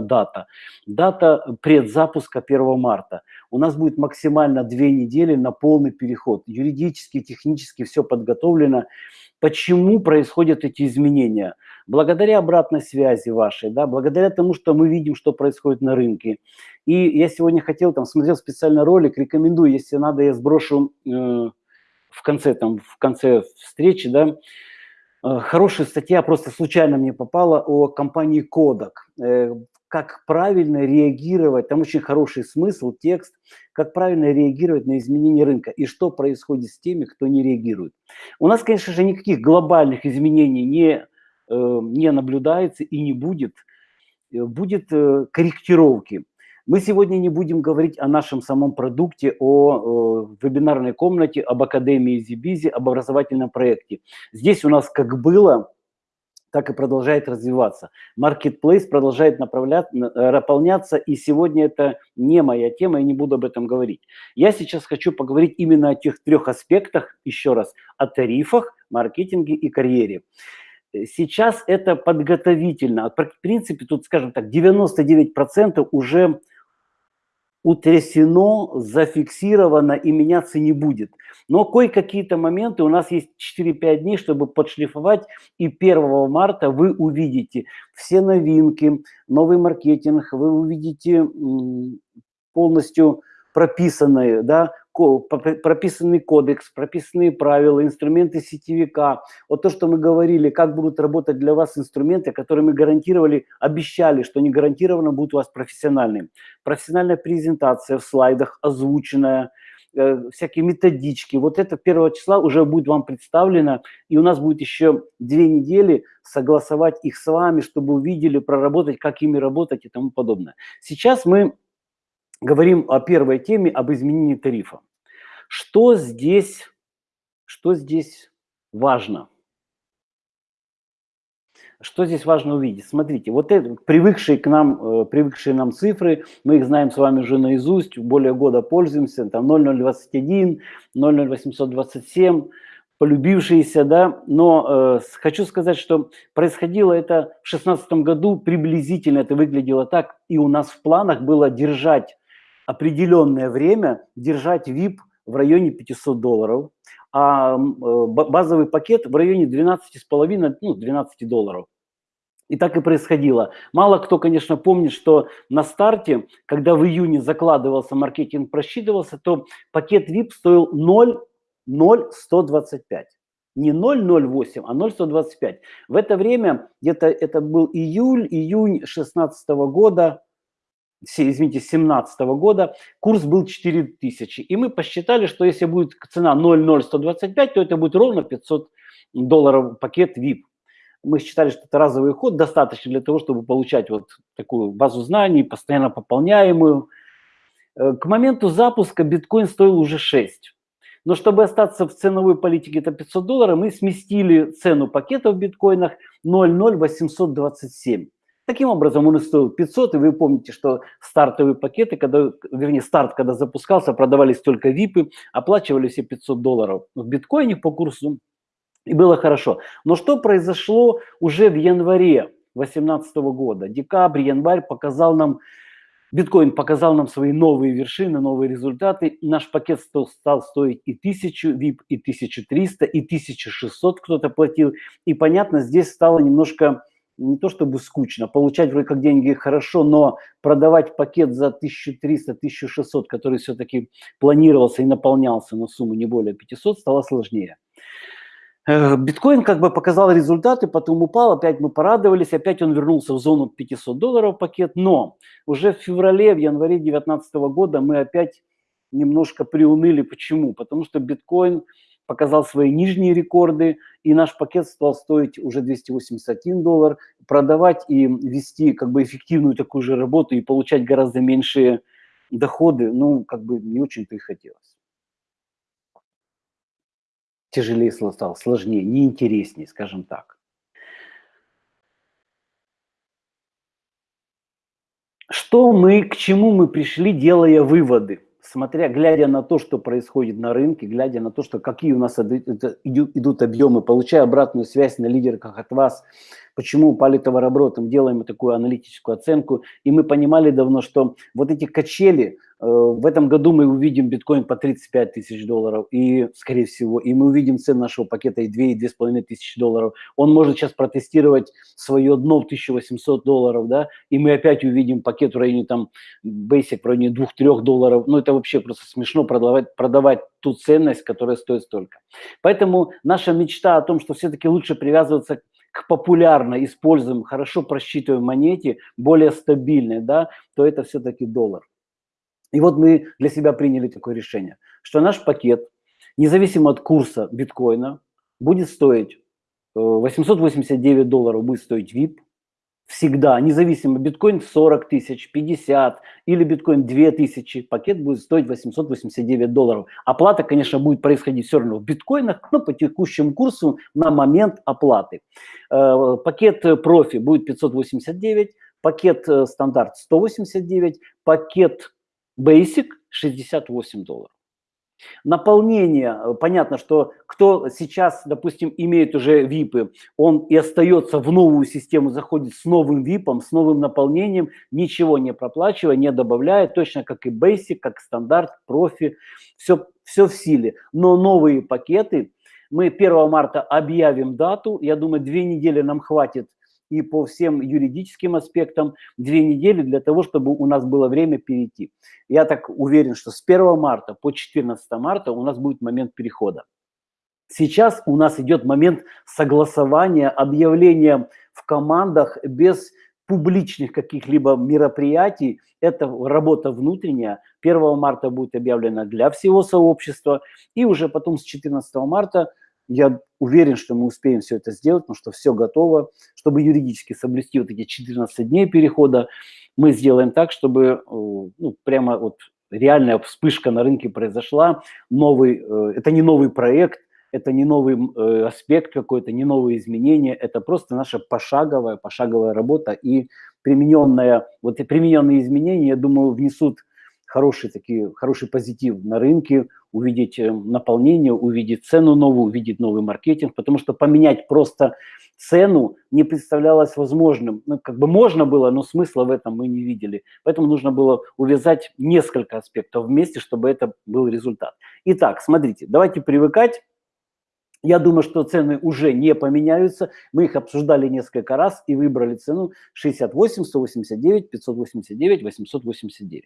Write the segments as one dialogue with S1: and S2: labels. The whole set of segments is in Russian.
S1: дата. Дата предзапуска 1 марта. У нас будет максимально две недели на полный переход. Юридически, технически все подготовлено. Почему происходят эти изменения? Благодаря обратной связи вашей, да, благодаря тому, что мы видим, что происходит на рынке. И я сегодня хотел, там, смотрел специальный ролик, рекомендую, если надо, я сброшу э, в конце, там, в конце встречи, да, хорошая статья, просто случайно мне попала, о компании Kodak. Э, как правильно реагировать, там очень хороший смысл, текст, как правильно реагировать на изменения рынка и что происходит с теми, кто не реагирует. У нас, конечно же, никаких глобальных изменений не, э, не наблюдается и не будет. Э, будет э, корректировки. Мы сегодня не будем говорить о нашем самом продукте, о, о вебинарной комнате, об Академии Зибизи, об образовательном проекте. Здесь у нас как было так и продолжает развиваться. Marketplace продолжает наполняться, и сегодня это не моя тема, я не буду об этом говорить. Я сейчас хочу поговорить именно о тех трех аспектах, еще раз, о тарифах, маркетинге и карьере. Сейчас это подготовительно. В принципе, тут, скажем так, 99% уже утрясено, зафиксировано и меняться не будет. Но кое-какие-то моменты, у нас есть 4-5 дней, чтобы подшлифовать, и 1 марта вы увидите все новинки, новый маркетинг, вы увидите полностью прописанные, да, прописанный кодекс, прописанные правила, инструменты сетевика. Вот то, что мы говорили, как будут работать для вас инструменты, которые мы гарантировали, обещали, что не гарантированно будут у вас профессиональные. Профессиональная презентация в слайдах, озвученная, э, всякие методички. Вот это 1 числа уже будет вам представлено, и у нас будет еще две недели согласовать их с вами, чтобы увидели, проработать, как ими работать и тому подобное. Сейчас мы говорим о первой теме, об изменении тарифа. Что здесь, что здесь важно? Что здесь важно увидеть? Смотрите, вот это, привыкшие к нам, э, привыкшие нам цифры, мы их знаем с вами уже наизусть, более года пользуемся, там 0021, 00827, полюбившиеся, да, но э, хочу сказать, что происходило это в 2016 году, приблизительно это выглядело так, и у нас в планах было держать определенное время держать VIP в районе 500 долларов, а э, базовый пакет в районе 12,5, ну, 12 долларов. И так и происходило. Мало кто, конечно, помнит, что на старте, когда в июне закладывался маркетинг, просчитывался, то пакет VIP стоил 0,0125. Не 0,08, а 0,125. В это время, где-то это был июль, июнь 2016 года, извините, 2017 года, курс был 4000. И мы посчитали, что если будет цена 0,0125, то это будет ровно 500 долларов пакет VIP. Мы считали, что это разовый ход, достаточно для того, чтобы получать вот такую базу знаний, постоянно пополняемую. Э, к моменту запуска биткоин стоил уже 6. Но чтобы остаться в ценовой политике это 500 долларов, мы сместили цену пакета в биткоинах 0,0827. Таким образом, он стоил 500, и вы помните, что стартовые пакеты, когда, вернее, старт, когда запускался, продавались только випы, оплачивали все 500 долларов в биткоине по курсу, и было хорошо. Но что произошло уже в январе 2018 года? Декабрь, январь показал нам, биткоин показал нам свои новые вершины, новые результаты. Наш пакет стал, стал стоить и 1000 VIP, и 1300, и 1600 кто-то платил. И понятно, здесь стало немножко не то чтобы скучно, получать вроде как деньги хорошо, но продавать пакет за 1300-1600, который все-таки планировался и наполнялся на сумму не более 500, стало сложнее. Э, биткоин как бы показал результаты, потом упал, опять мы порадовались, опять он вернулся в зону 500 долларов пакет, но уже в феврале, в январе 2019 года мы опять немножко приуныли. Почему? Потому что биткоин показал свои нижние рекорды, и наш пакет стал стоить уже 281 доллар. Продавать и вести как бы эффективную такую же работу и получать гораздо меньшие доходы, ну, как бы не очень-то и хотелось. Тяжелее стало, сложнее, неинтереснее, скажем так. Что мы, к чему мы пришли, делая выводы? Смотря, глядя на то, что происходит на рынке, глядя на то, что какие у нас идут, объемы, получая обратную связь на лидерках от вас, почему товарообороты. Мы делаем такую аналитическую оценку, и мы понимали давно, что вот эти качели, в этом году мы увидим биткоин по 35 тысяч долларов, и, скорее всего, и мы увидим цену нашего пакета и 2, и 2,5 тысячи долларов. Он может сейчас протестировать свое дно в 1800 долларов, да, и мы опять увидим пакет в районе там, Basic в районе 2-3 долларов. Ну, это вообще просто смешно продавать, продавать ту ценность, которая стоит столько. Поэтому наша мечта о том, что все-таки лучше привязываться к популярно используемой, хорошо просчитываемой монете, более стабильной, да, то это все-таки доллар. И вот мы для себя приняли такое решение, что наш пакет, независимо от курса биткоина, будет стоить 889 э, долларов, будет стоить VIP, всегда, независимо, биткоин 40 тысяч, 50 или биткоин 2 тысячи, пакет будет стоить 889 долларов. Оплата, конечно, будет происходить все равно в биткоинах, но по текущему курсу на момент оплаты. Э, пакет профи будет 589, пакет э, стандарт 189, пакет basic 68 долларов. Наполнение, э, понятно, что кто сейчас, допустим, имеет уже ВИПы, он и остается в новую систему, заходит с новым ВИПом, с новым наполнением, ничего не проплачивая, не добавляя, точно как и Basic, как стандарт, профи, все, все в силе. Но новые пакеты, мы 1 марта объявим дату, я думаю, две недели нам хватит и по всем юридическим аспектам две недели для того, чтобы у нас было время перейти. Я так уверен, что с 1 марта по 14 марта у нас будет момент перехода. Сейчас у нас идет момент согласования, объявления в командах без публичных каких-либо мероприятий. Это работа внутренняя. 1 марта будет объявлена для всего сообщества. И уже потом с 14 марта я уверен, что мы успеем все это сделать, потому что все готово. Чтобы юридически соблюсти вот эти 14 дней перехода, мы сделаем так, чтобы э, ну, прямо вот реальная вспышка на рынке произошла. Новый, э, это не новый проект, это не новый э, аспект какой-то, не новые изменения, это просто наша пошаговая, пошаговая работа и примененная, вот и примененные изменения, я думаю, внесут хороший, такие, хороший позитив на рынке, увидеть э, наполнение, увидеть цену новую, увидеть новый маркетинг, потому что поменять просто цену не представлялось возможным. Ну, как бы можно было, но смысла в этом мы не видели. Поэтому нужно было увязать несколько аспектов вместе, чтобы это был результат. Итак, смотрите, давайте привыкать я думаю, что цены уже не поменяются. Мы их обсуждали несколько раз и выбрали цену 68, 189, 589, 889.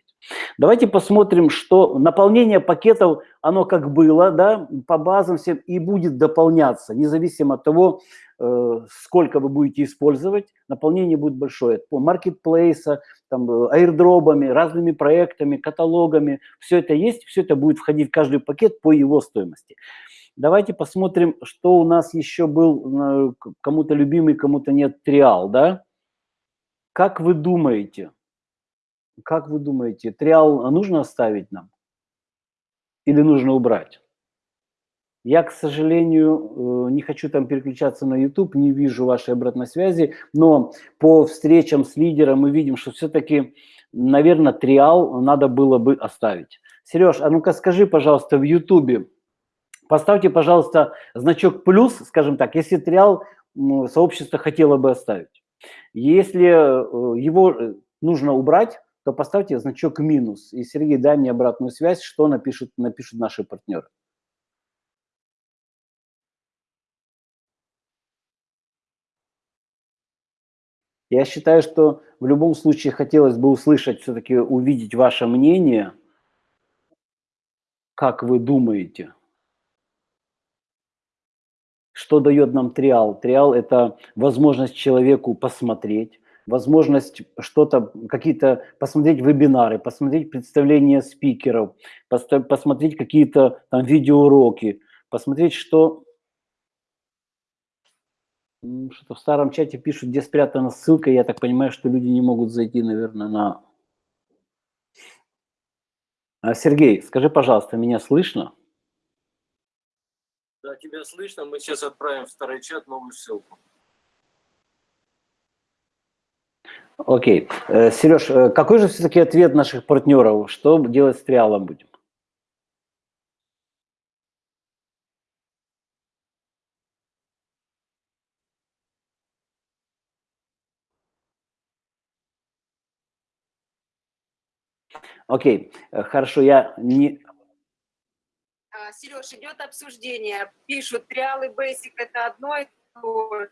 S1: Давайте посмотрим, что наполнение пакетов, оно как было, да, по базам всем и будет дополняться, независимо от того, э, сколько вы будете использовать, наполнение будет большое. По маркетплейса, там, э, аирдропами, разными проектами, каталогами, все это есть, все это будет входить в каждый пакет по его стоимости. Давайте посмотрим, что у нас еще был, э, кому-то любимый, кому-то нет, триал, да? Как вы думаете, как вы думаете, триал нужно оставить нам или нужно убрать? Я, к сожалению, э, не хочу там переключаться на YouTube, не вижу вашей обратной связи, но по встречам с лидером мы видим, что все-таки, наверное, триал надо было бы оставить. Сереж, а ну-ка скажи, пожалуйста, в YouTube, Поставьте, пожалуйста, значок плюс, скажем так, если триал сообщество хотело бы оставить. Если э, его э, нужно убрать, то поставьте значок минус. И, Сергей, дай мне обратную связь, что напишут, напишут наши партнеры. Я считаю, что в любом случае хотелось бы услышать, все-таки увидеть ваше мнение, как вы думаете – что дает нам триал? Триал – это возможность человеку посмотреть, возможность что-то, какие-то, посмотреть вебинары, посмотреть представления спикеров, посмотреть какие-то там видеоуроки, посмотреть, что что-то в старом чате пишут, где спрятана ссылка. Я так понимаю, что люди не могут зайти, наверное, на... А, Сергей, скажи, пожалуйста, меня слышно?
S2: Да, тебя слышно. Мы сейчас отправим в второй чат новую ссылку.
S1: Окей. Э, okay. Сереж, э, какой же все-таки ответ наших партнеров? Что делать с триалом будем? Окей, okay. хорошо, я не
S3: а, Сереж, идет обсуждение. Пишут, триал и бейсик это одно и то же.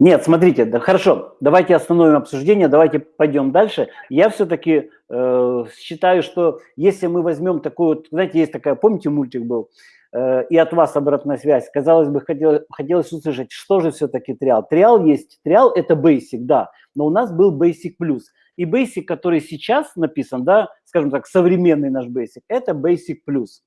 S1: Нет, смотрите, да, хорошо, давайте остановим обсуждение, давайте пойдем дальше. Я все-таки э, считаю, что если мы возьмем вот, знаете, есть такая, помните, мультик был, э, и от вас обратная связь, казалось бы, хотелось, хотелось услышать, что же все-таки триал. Триал есть, триал это basic, да, но у нас был basic плюс. И Basic, который сейчас написан, да, скажем так, современный наш Basic, это Basic Plus.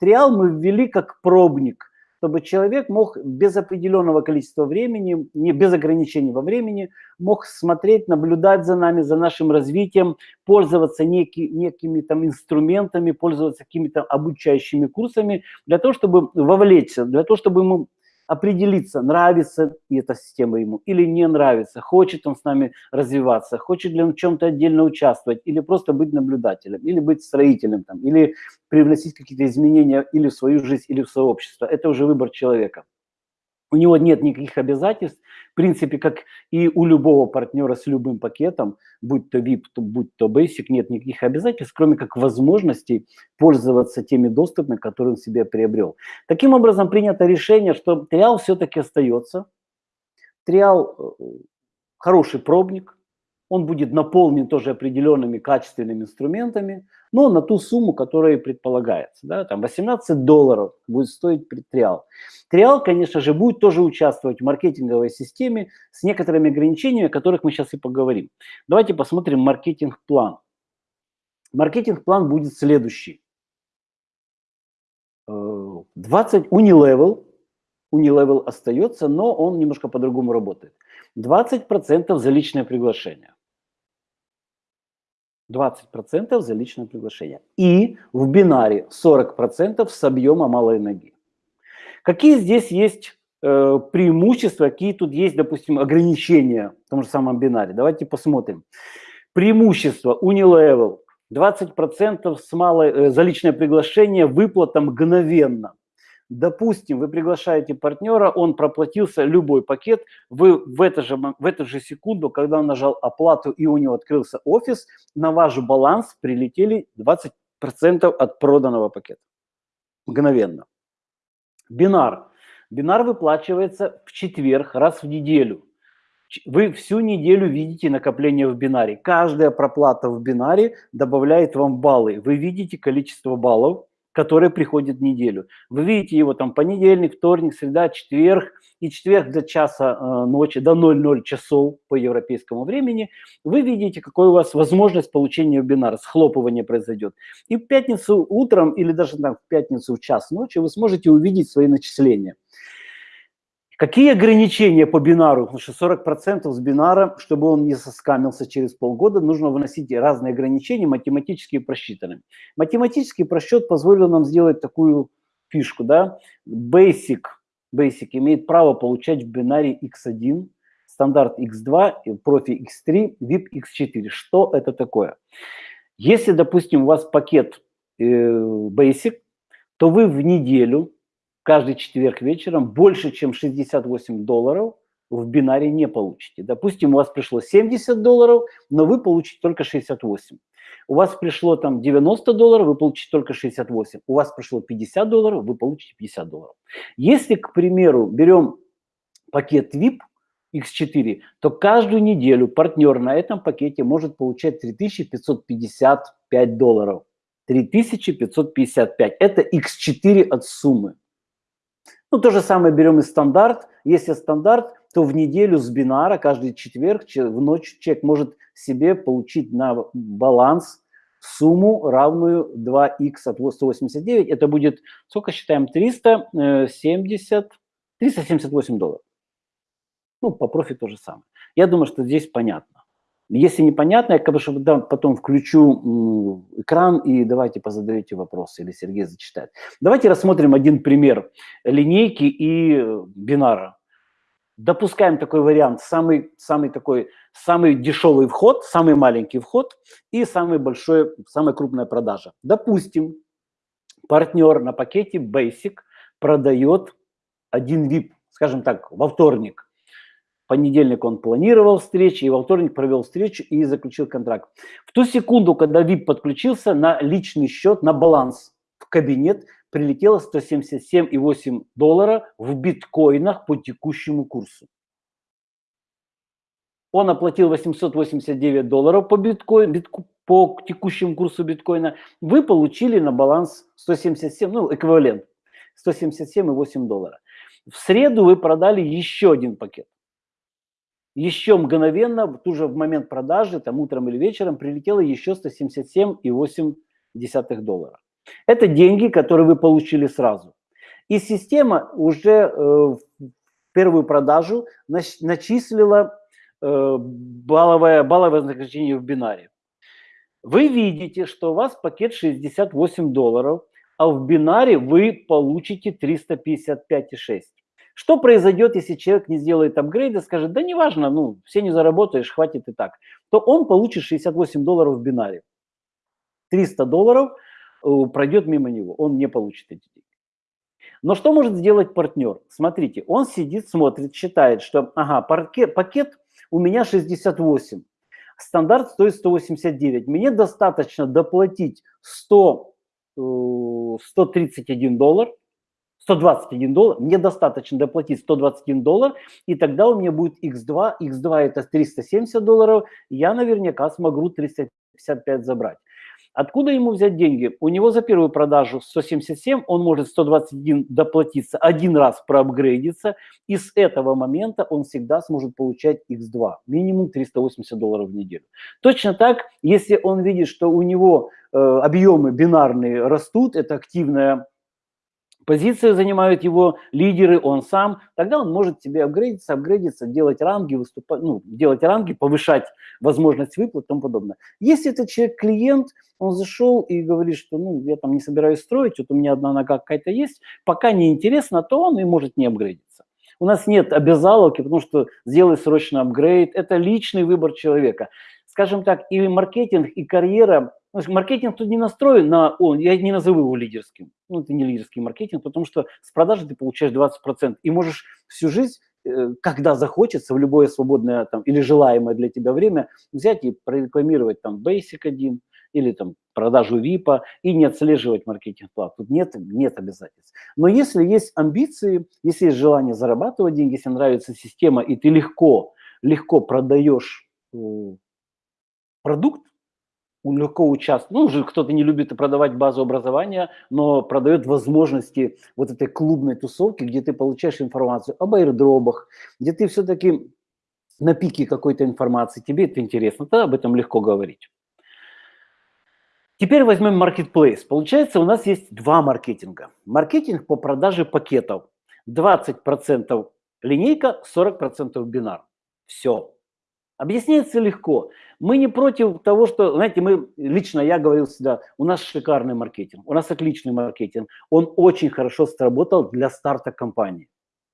S1: Триал мы ввели как пробник, чтобы человек мог без определенного количества времени, не без ограничений во времени, мог смотреть, наблюдать за нами, за нашим развитием, пользоваться неки, некими там инструментами, пользоваться какими-то обучающими курсами для того, чтобы вовлечься, для того, чтобы ему определиться, нравится эта система ему или не нравится, хочет он с нами развиваться, хочет ли он в чем-то отдельно участвовать, или просто быть наблюдателем, или быть строителем, там, или привносить какие-то изменения или в свою жизнь, или в сообщество. Это уже выбор человека. У него нет никаких обязательств, в принципе, как и у любого партнера с любым пакетом, будь то VIP, будь то Basic, нет никаких обязательств, кроме как возможностей пользоваться теми доступами, которые он себе приобрел. Таким образом, принято решение, что триал все-таки остается. Триал э, хороший пробник, он будет наполнен тоже определенными качественными инструментами, но на ту сумму, которая предполагается. Да, там 18 долларов будет стоить триал. Триал, конечно же, будет тоже участвовать в маркетинговой системе с некоторыми ограничениями, о которых мы сейчас и поговорим. Давайте посмотрим маркетинг-план. Маркетинг-план будет следующий. 20 Unilevel, Unilevel остается, но он немножко по-другому работает. 20% за личное приглашение. 20% за личное приглашение. И в бинаре 40% с объема малой ноги. Какие здесь есть э, преимущества, какие тут есть, допустим, ограничения в том же самом бинаре? Давайте посмотрим. Преимущество Unilevel 20% с малой, э, за личное приглашение, выплата мгновенно. Допустим, вы приглашаете партнера, он проплатился любой пакет, вы в, это же, в эту же секунду, когда он нажал оплату и у него открылся офис, на ваш баланс прилетели 20% от проданного пакета. Мгновенно. Бинар. Бинар выплачивается в четверг раз в неделю. Вы всю неделю видите накопление в бинаре. Каждая проплата в бинаре добавляет вам баллы. Вы видите количество баллов, который приходит в неделю. Вы видите его там понедельник, вторник, среда, четверг, и четверг до часа э, ночи, до 00 часов по европейскому времени, вы видите, какой у вас возможность получения вебинара, схлопывание произойдет. И в пятницу утром или даже там, в пятницу в час ночи вы сможете увидеть свои начисления. Какие ограничения по бинару? Потому что 40% с бинара, чтобы он не соскамился через полгода, нужно выносить разные ограничения, математически просчитанные. Математический просчет позволил нам сделать такую фишку. Да? Basic, Basic имеет право получать в бинаре x1, стандарт x2, профи x3, VIP x4. Что это такое? Если, допустим, у вас пакет э, Basic, то вы в неделю каждый четверг вечером больше, чем 68 долларов в бинаре не получите. Допустим, у вас пришло 70 долларов, но вы получите только 68. У вас пришло там 90 долларов, вы получите только 68. У вас пришло 50 долларов, вы получите 50 долларов. Если, к примеру, берем пакет VIP X4, то каждую неделю партнер на этом пакете может получать 3555 долларов. 3555. Это X4 от суммы. Ну, то же самое берем и стандарт. Если стандарт, то в неделю с бинара каждый четверг в ночь человек может себе получить на баланс сумму, равную 2х от 189. Это будет, сколько считаем, 370, 378 долларов. Ну, по профи то же самое. Я думаю, что здесь понятно. Если непонятно, я как потом включу экран и давайте позадаете вопросы, или Сергей зачитает. Давайте рассмотрим один пример линейки и э, бинара. Допускаем такой вариант, самый, самый такой, самый дешевый вход, самый маленький вход и самый большой, самая крупная продажа. Допустим, партнер на пакете Basic продает один VIP, скажем так, во вторник – понедельник он планировал встречи, и во вторник провел встречу и заключил контракт. В ту секунду, когда VIP подключился на личный счет, на баланс в кабинет, прилетело 177,8 доллара в биткоинах по текущему курсу. Он оплатил 889 долларов по, биткоин, битку, по текущему курсу биткоина. Вы получили на баланс 177, ну, эквивалент, 177,8 доллара. В среду вы продали еще один пакет. Еще мгновенно, тут в момент продажи, там утром или вечером, прилетело еще 177,8 доллара. Это деньги, которые вы получили сразу. И система уже э, в первую продажу начислила э, балловое, балловое вознаграждение в бинаре. Вы видите, что у вас пакет 68 долларов, а в бинаре вы получите 355,6. Что произойдет, если человек не сделает апгрейд и скажет, да неважно, ну, все не заработаешь, хватит и так, то он получит 68 долларов в бинаре. 300 долларов – Э, пройдет мимо него, он не получит эти деньги. Но что может сделать партнер? Смотрите, он сидит, смотрит, считает, что ага, пакет, пакет у меня 68, стандарт стоит 189, мне достаточно доплатить 100, 131 э, доллар, 121 доллар, мне достаточно доплатить 121 доллар, и тогда у меня будет x2, x2 это 370 долларов, я наверняка смогу 355 забрать. Откуда ему взять деньги? У него за первую продажу 177, он может 121 доплатиться, один раз проапгрейдиться, и с этого момента он всегда сможет получать x2, минимум 380 долларов в неделю. Точно так, если он видит, что у него э, объемы бинарные растут, это активная позиции занимают его лидеры, он сам, тогда он может себе апгрейдиться, апгрейдиться, делать ранги, выступать, ну, делать ранги, повышать возможность выплат и тому подобное. Если этот человек клиент, он зашел и говорит, что ну, я там не собираюсь строить, вот у меня одна нога какая-то есть, пока не интересно, то он и может не апгрейдиться. У нас нет обязаловки, потому что сделай срочно апгрейд, это личный выбор человека. Скажем так, и маркетинг, и карьера Маркетинг тут не настроен на, он, я не назову его лидерским, ну это не лидерский маркетинг, потому что с продажи ты получаешь 20% и можешь всю жизнь, э, когда захочется, в любое свободное там, или желаемое для тебя время, взять и прорекламировать там Basic 1 или там продажу VIP и не отслеживать маркетинг-плат. Тут нет, нет обязательств. Но если есть амбиции, если есть желание зарабатывать деньги, если нравится система, и ты легко, легко продаешь э, продукт, легко участвовать. Ну, уже кто-то не любит продавать базу образования, но продает возможности вот этой клубной тусовки, где ты получаешь информацию об аирдробах, где ты все-таки на пике какой-то информации, тебе это интересно, тогда об этом легко говорить. Теперь возьмем маркетплейс. Получается, у нас есть два маркетинга. Маркетинг по продаже пакетов. 20% линейка, 40% бинар. Все. Объясняется легко. Мы не против того, что, знаете, мы, лично я говорил всегда, у нас шикарный маркетинг, у нас отличный маркетинг. Он очень хорошо сработал для старта компании.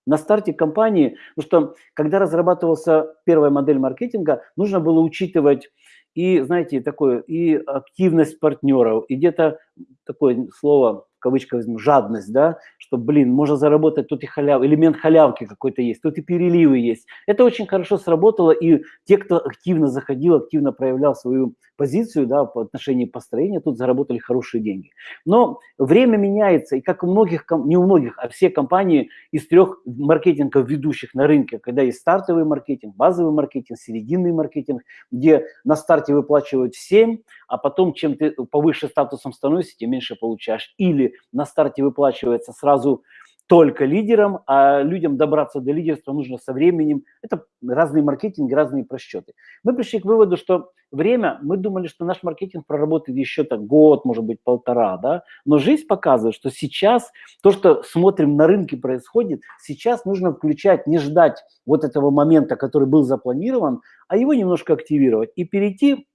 S1: На старте компании, ну что, когда разрабатывался первая модель маркетинга, нужно было учитывать и, знаете, такое, и активность партнеров, и где-то такое слово в кавычках возьму, жадность, да, что, блин, можно заработать, тут и халяв, элемент халявки какой-то есть, тут и переливы есть. Это очень хорошо сработало, и те, кто активно заходил, активно проявлял свою позицию, да, по отношению построения, тут заработали хорошие деньги. Но время меняется, и как у многих, не у многих, а все компании из трех маркетингов ведущих на рынке, когда есть стартовый маркетинг, базовый маркетинг, серединный маркетинг, где на старте выплачивают 7, а потом, чем ты повыше статусом становишься, тем меньше получаешь. Или на старте выплачивается сразу только лидерам, а людям добраться до лидерства нужно со временем. Это разные маркетинги, разные просчеты. Мы пришли к выводу, что время, мы думали, что наш маркетинг проработает еще так год, может быть, полтора, да, но жизнь показывает, что сейчас то, что смотрим на рынке происходит, сейчас нужно включать, не ждать вот этого момента, который был запланирован, а его немножко активировать и перейти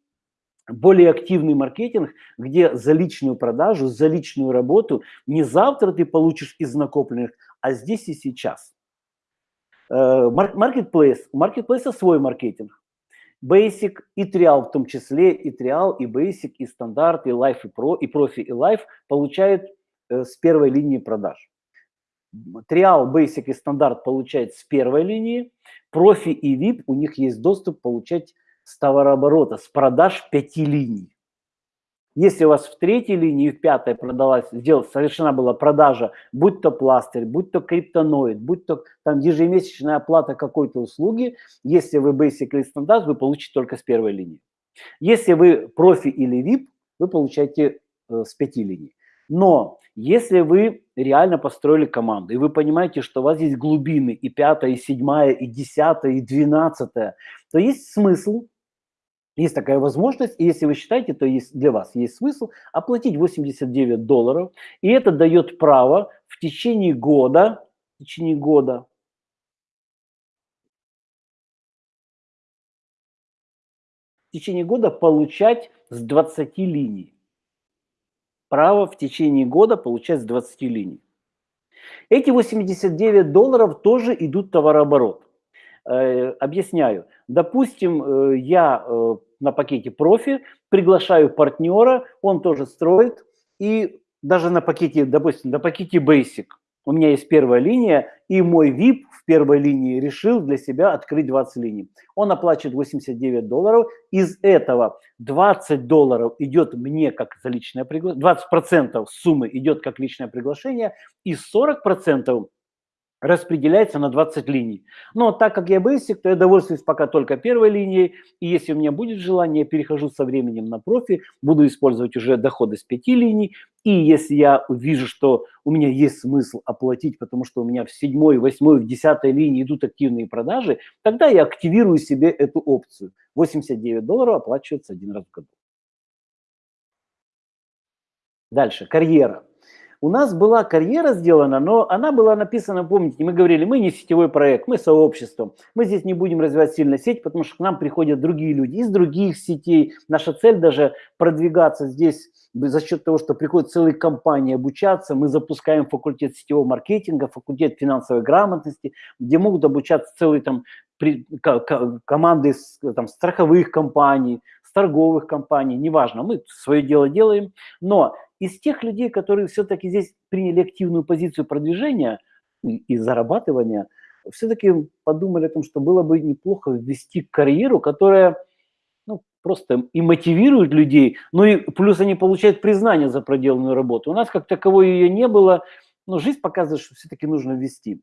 S1: более активный маркетинг, где за личную продажу, за личную работу не завтра ты получишь из накопленных, а здесь и сейчас. Marketplace. У маркетплейса свой маркетинг. Basic и Trial в том числе, и Trial, и Basic, и Стандарт, и Life, и Pro, и Профи, и Life получают э, с первой линии продаж. Триал, Basic и стандарт получает с первой линии, профи и VIP у них есть доступ получать с товарооборота, с продаж пяти линий. Если у вас в третьей линии и в пятой продалась, сделать, совершена была продажа, будь то пластырь, будь то криптоноид, будь то там ежемесячная оплата какой-то услуги, если вы Basic или стандарт, вы получите только с первой линии. Если вы профи или VIP, вы получаете э, с пяти линий. Но если вы реально построили команду, и вы понимаете, что у вас есть глубины и пятая, и седьмая, и десятая, и двенадцатая, то есть смысл, есть такая возможность, и если вы считаете, то есть для вас есть смысл оплатить 89 долларов, и это дает право в течение года, в течение года в течение года получать с 20 линий право в течение года получать с 20 линий. Эти 89 долларов тоже идут в товарооборот. Э, объясняю. Допустим, э, я э, на пакете профи приглашаю партнера, он тоже строит, и даже на пакете, допустим, на пакете Basic у меня есть первая линия, и мой VIP в первой линии решил для себя открыть 20 линий. Он оплачивает 89 долларов, из этого 20 долларов идет мне как за личное приглашение, 20% суммы идет как личное приглашение, и 40% распределяется на 20 линий. Но так как я basic, то я довольствуюсь пока только первой линией, и если у меня будет желание, я перехожу со временем на профи, буду использовать уже доходы с 5 линий, и если я увижу, что у меня есть смысл оплатить, потому что у меня в 7, 8, в 10 линии идут активные продажи, тогда я активирую себе эту опцию. 89 долларов оплачивается один раз в году. Дальше, карьера. У нас была карьера сделана, но она была написана, помните, мы говорили, мы не сетевой проект, мы сообщество. Мы здесь не будем развивать сильно сеть, потому что к нам приходят другие люди из других сетей. Наша цель даже продвигаться здесь за счет того, что приходят целые компании обучаться. Мы запускаем факультет сетевого маркетинга, факультет финансовой грамотности, где могут обучаться целые там команды там, страховых компаний, торговых компаний, неважно, мы свое дело делаем, но из тех людей, которые все-таки здесь приняли активную позицию продвижения и зарабатывания, все-таки подумали о том, что было бы неплохо ввести карьеру, которая ну, просто и мотивирует людей, ну и плюс они получают признание за проделанную работу. У нас как таковой ее не было, но жизнь показывает, что все-таки нужно ввести.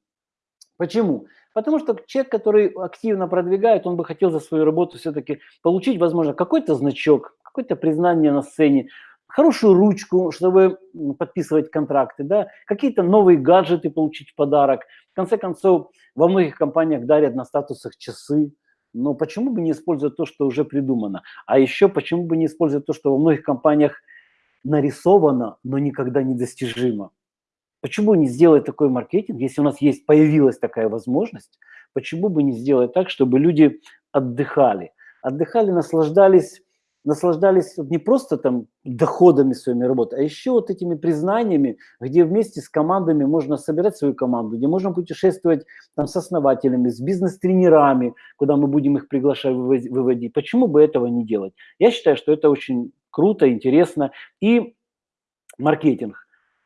S1: Почему? Потому что человек, который активно продвигает, он бы хотел за свою работу все-таки получить, возможно, какой-то значок, какое-то признание на сцене, хорошую ручку, чтобы подписывать контракты, да, какие-то новые гаджеты получить в подарок. В конце концов, во многих компаниях дарят на статусах часы, но почему бы не использовать то, что уже придумано? А еще почему бы не использовать то, что во многих компаниях нарисовано, но никогда не достижимо? Почему не сделать такой маркетинг, если у нас есть, появилась такая возможность, почему бы не сделать так, чтобы люди отдыхали? Отдыхали, наслаждались наслаждались не просто там доходами своими работы, а еще вот этими признаниями, где вместе с командами можно собирать свою команду, где можно путешествовать там с основателями, с бизнес-тренерами, куда мы будем их приглашать, выводить. Почему бы этого не делать? Я считаю, что это очень круто, интересно. И маркетинг.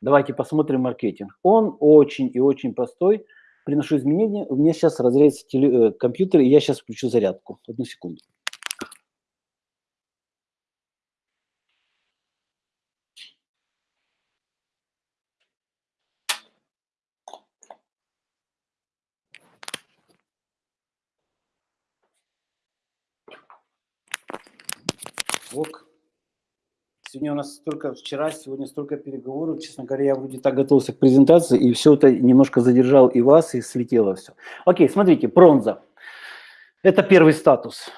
S1: Давайте посмотрим маркетинг. Он очень и очень простой. Приношу изменения. У меня сейчас разрядится э, компьютер, и я сейчас включу зарядку. Одну секунду. Сегодня у нас столько, вчера, сегодня столько переговоров. Честно говоря, я вроде так готовился к презентации, и все это немножко задержал и вас, и слетело все. Окей, смотрите, бронза. Это первый статус.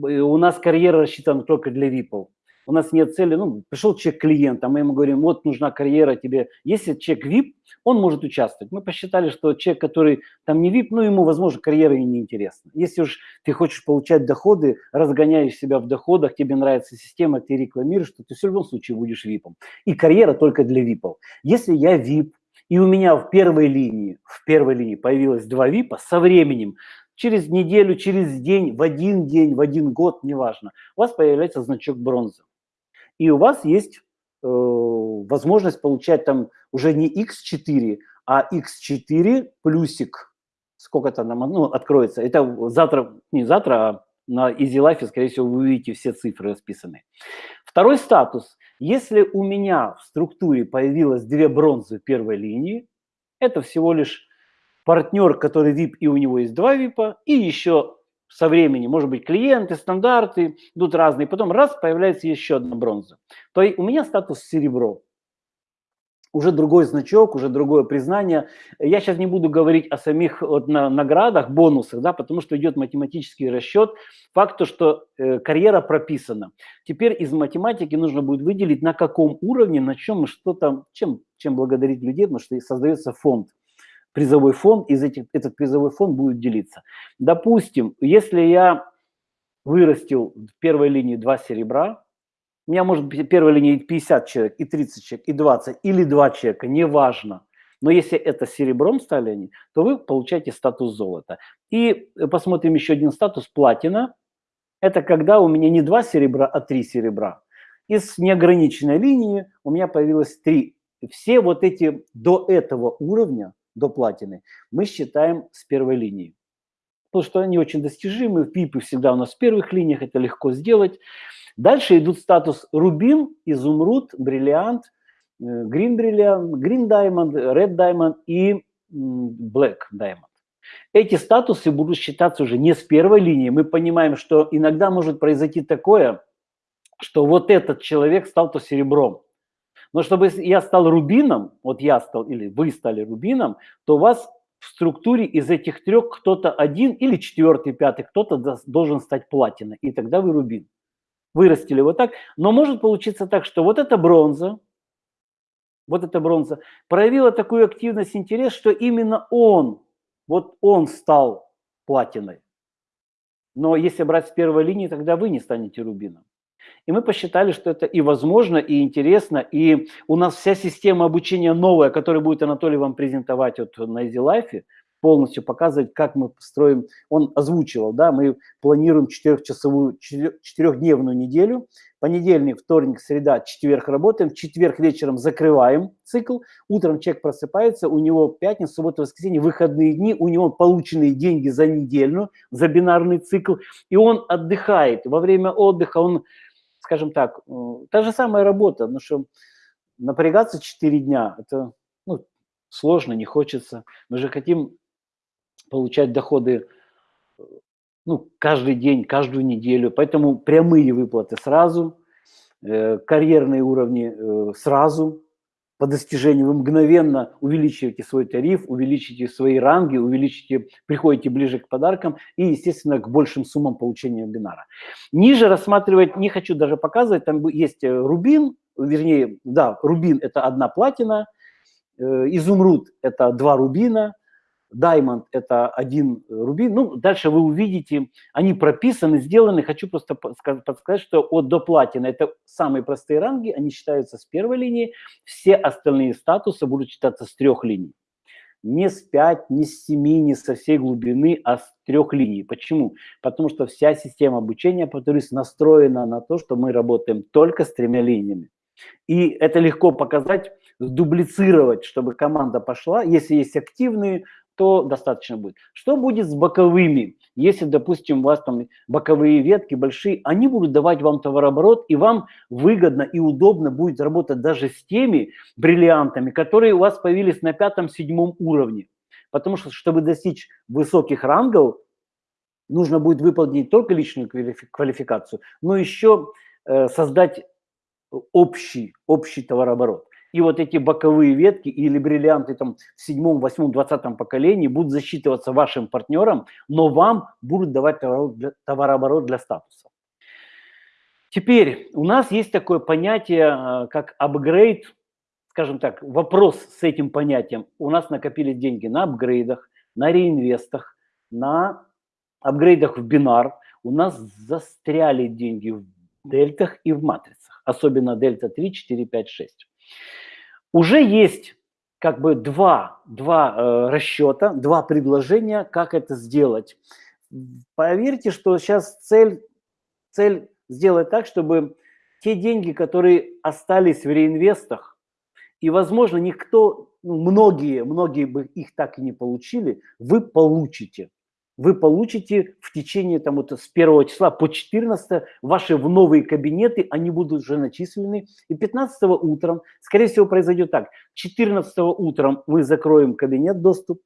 S1: У нас карьера рассчитана только для випов у нас нет цели, ну, пришел человек клиент, а мы ему говорим, вот нужна карьера тебе. Если человек VIP, он может участвовать. Мы посчитали, что человек, который там не VIP, ну, ему, возможно, карьера и не интересна. Если уж ты хочешь получать доходы, разгоняешь себя в доходах, тебе нравится система, ты рекламируешь, то ты в любом случае будешь VIP. И карьера только для VIP. Если я VIP, и у меня в первой линии, в первой линии появилось два ВИПа, со временем через неделю, через день, в один день, в один год, неважно, у вас появляется значок бронзы и у вас есть возможность получать там уже не x4, а x4 плюсик, сколько там ну, откроется. Это завтра, не завтра, а на Easy Life, скорее всего, вы увидите все цифры расписаны. Второй статус. Если у меня в структуре появилось две бронзы первой линии, это всего лишь партнер, который VIP, и у него есть два VIP, и еще со временем, может быть, клиенты, стандарты, идут разные, потом раз, появляется еще одна бронза. То есть у меня статус серебро уже другой значок, уже другое признание. Я сейчас не буду говорить о самих вот, на, наградах, бонусах, да, потому что идет математический расчет. Факт то, что э, карьера прописана. Теперь из математики нужно будет выделить, на каком уровне, на чем и что там, чем, чем благодарить людей, потому что создается фонд призовой фонд, из этих, этот призовой фонд будет делиться. Допустим, если я вырастил в первой линии два серебра, у меня может быть первой линии 50 человек, и 30 человек, и 20, или 2 человека, неважно. Но если это серебром стали они, то вы получаете статус золота. И посмотрим еще один статус платина. Это когда у меня не 2 серебра, а 3 серебра. Из неограниченной линии у меня появилось 3. Все вот эти до этого уровня, до платины, мы считаем с первой линии. Потому что они очень достижимы, пипы всегда у нас в первых линиях, это легко сделать. Дальше идут статус рубин, изумруд, бриллиант, green бриллиант, green diamond, red diamond и black diamond. Эти статусы будут считаться уже не с первой линии. Мы понимаем, что иногда может произойти такое, что вот этот человек стал то серебром. Но чтобы я стал рубином, вот я стал или вы стали рубином, то у вас в структуре из этих трех кто-то один или четвертый, пятый, кто-то должен стать платиной, и тогда вы рубин вырастили вот так. Но может получиться так, что вот эта бронза, вот эта бронза проявила такую активность, интерес, что именно он, вот он стал платиной. Но если брать с первой линии, тогда вы не станете рубином. И мы посчитали, что это и возможно, и интересно. И у нас вся система обучения новая, которую будет Анатолий вам презентовать вот на Easy Life, полностью показывать, как мы строим. Он озвучивал, да, мы планируем четырехчасовую, четырехдневную неделю. Понедельник, вторник, среда, четверг работаем, четверг вечером закрываем цикл, утром человек просыпается, у него пятница, суббота, воскресенье, выходные дни, у него полученные деньги за недельную, за бинарный цикл, и он отдыхает. Во время отдыха он, скажем так, та же самая работа, потому что напрягаться 4 дня, это ну, сложно, не хочется. Мы же хотим получать доходы ну, каждый день, каждую неделю. Поэтому прямые выплаты сразу, э, карьерные уровни э, сразу, по достижению вы мгновенно увеличиваете свой тариф, увеличите свои ранги, увеличите, приходите ближе к подаркам и, естественно, к большим суммам получения вебинара. Ниже рассматривать не хочу даже показывать, там есть э, рубин, вернее, да, рубин – это одна платина, э, изумруд – это два рубина, Diamond – это один рубин. Ну, дальше вы увидите, они прописаны, сделаны. Хочу просто подсказать, что от до платина – это самые простые ранги, они считаются с первой линии. Все остальные статусы будут считаться с трех линий. Не с 5, не с 7, не со всей глубины, а с трех линий. Почему? Потому что вся система обучения, повторюсь, настроена на то, что мы работаем только с тремя линиями. И это легко показать, дублицировать, чтобы команда пошла. Если есть активные, то достаточно будет. Что будет с боковыми? Если, допустим, у вас там боковые ветки большие, они будут давать вам товарооборот, и вам выгодно и удобно будет работать даже с теми бриллиантами, которые у вас появились на пятом-седьмом уровне. Потому что, чтобы достичь высоких рангов, нужно будет выполнить не только личную квалификацию, но еще э, создать общий, общий товарооборот. И вот эти боковые ветки или бриллианты там в седьмом, восьмом, двадцатом поколении будут засчитываться вашим партнером, но вам будут давать товарооборот для статуса. Теперь у нас есть такое понятие, э, как апгрейд, скажем так, вопрос с этим понятием. У нас накопились деньги на апгрейдах, на реинвестах, на апгрейдах в бинар. У нас застряли деньги в дельтах и в матрицах, особенно дельта 3, 4, 5, 6 уже есть как бы два, два э, расчета, два предложения, как это сделать. Поверьте, что сейчас цель, цель сделать так, чтобы те деньги, которые остались в реинвестах, и, возможно, никто, ну, многие, многие бы их так и не получили, вы получите. Вы получите в течение там, вот, с 1 числа по 14 ваши в новые кабинеты, они будут уже начислены. И 15 утром, скорее всего, произойдет так. 14 утром мы закроем кабинет доступ,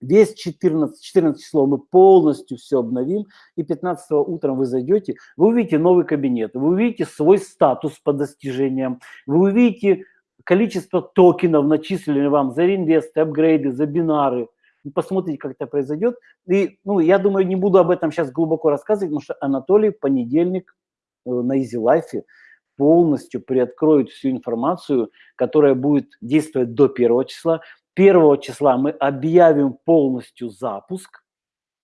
S1: Весь 14, 14 число мы полностью все обновим, и 15 утром вы зайдете, вы увидите новый кабинет, вы увидите свой статус по достижениям, вы увидите количество токенов, начисленных вам за реинвесты, апгрейды, за бинары. Посмотрите, как это произойдет. И, ну, я думаю, не буду об этом сейчас глубоко рассказывать, потому что Анатолий в понедельник э, на Easy Life полностью приоткроет всю информацию, которая будет действовать до первого числа. 1 числа мы объявим полностью запуск,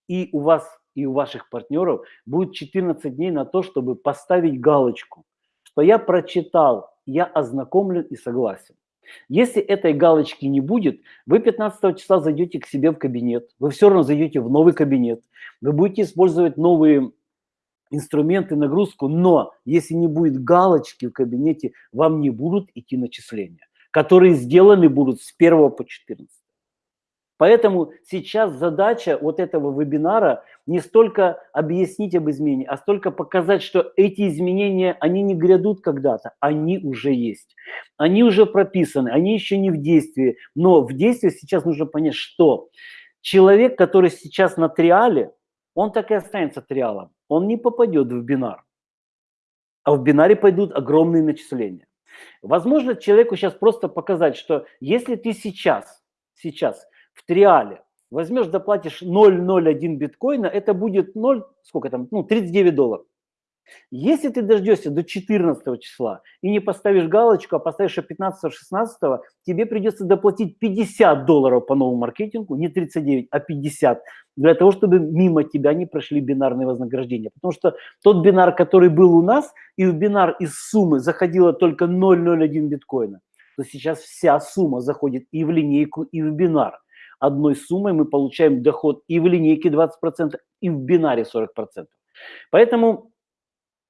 S1: и у вас и у ваших партнеров будет 14 дней на то, чтобы поставить галочку, что я прочитал, я ознакомлен и согласен. Если этой галочки не будет, вы 15 числа зайдете к себе в кабинет, вы все равно зайдете в новый кабинет, вы будете использовать новые инструменты, нагрузку, но если не будет галочки в кабинете, вам не будут идти начисления которые сделаны будут с 1 по 14. Поэтому сейчас задача вот этого вебинара не столько объяснить об изменении, а столько показать, что эти изменения, они не грядут когда-то, они уже есть. Они уже прописаны, они еще не в действии. Но в действии сейчас нужно понять, что человек, который сейчас на триале, он так и останется триалом. Он не попадет в бинар. А в бинаре пойдут огромные начисления. Возможно, человеку сейчас просто показать, что если ты сейчас, сейчас в триале возьмешь, доплатишь 0,01 биткоина, это будет 0, сколько там, ну, 39 долларов. Если ты дождешься до 14 числа и не поставишь галочку, а поставишь 15-16, тебе придется доплатить 50 долларов по новому маркетингу, не 39, а 50, для того, чтобы мимо тебя не прошли бинарные вознаграждения. Потому что тот бинар, который был у нас, и в бинар из суммы заходило только 0,01 биткоина, то сейчас вся сумма заходит и в линейку, и в бинар. Одной суммой мы получаем доход и в линейке 20%, и в бинаре 40%. Поэтому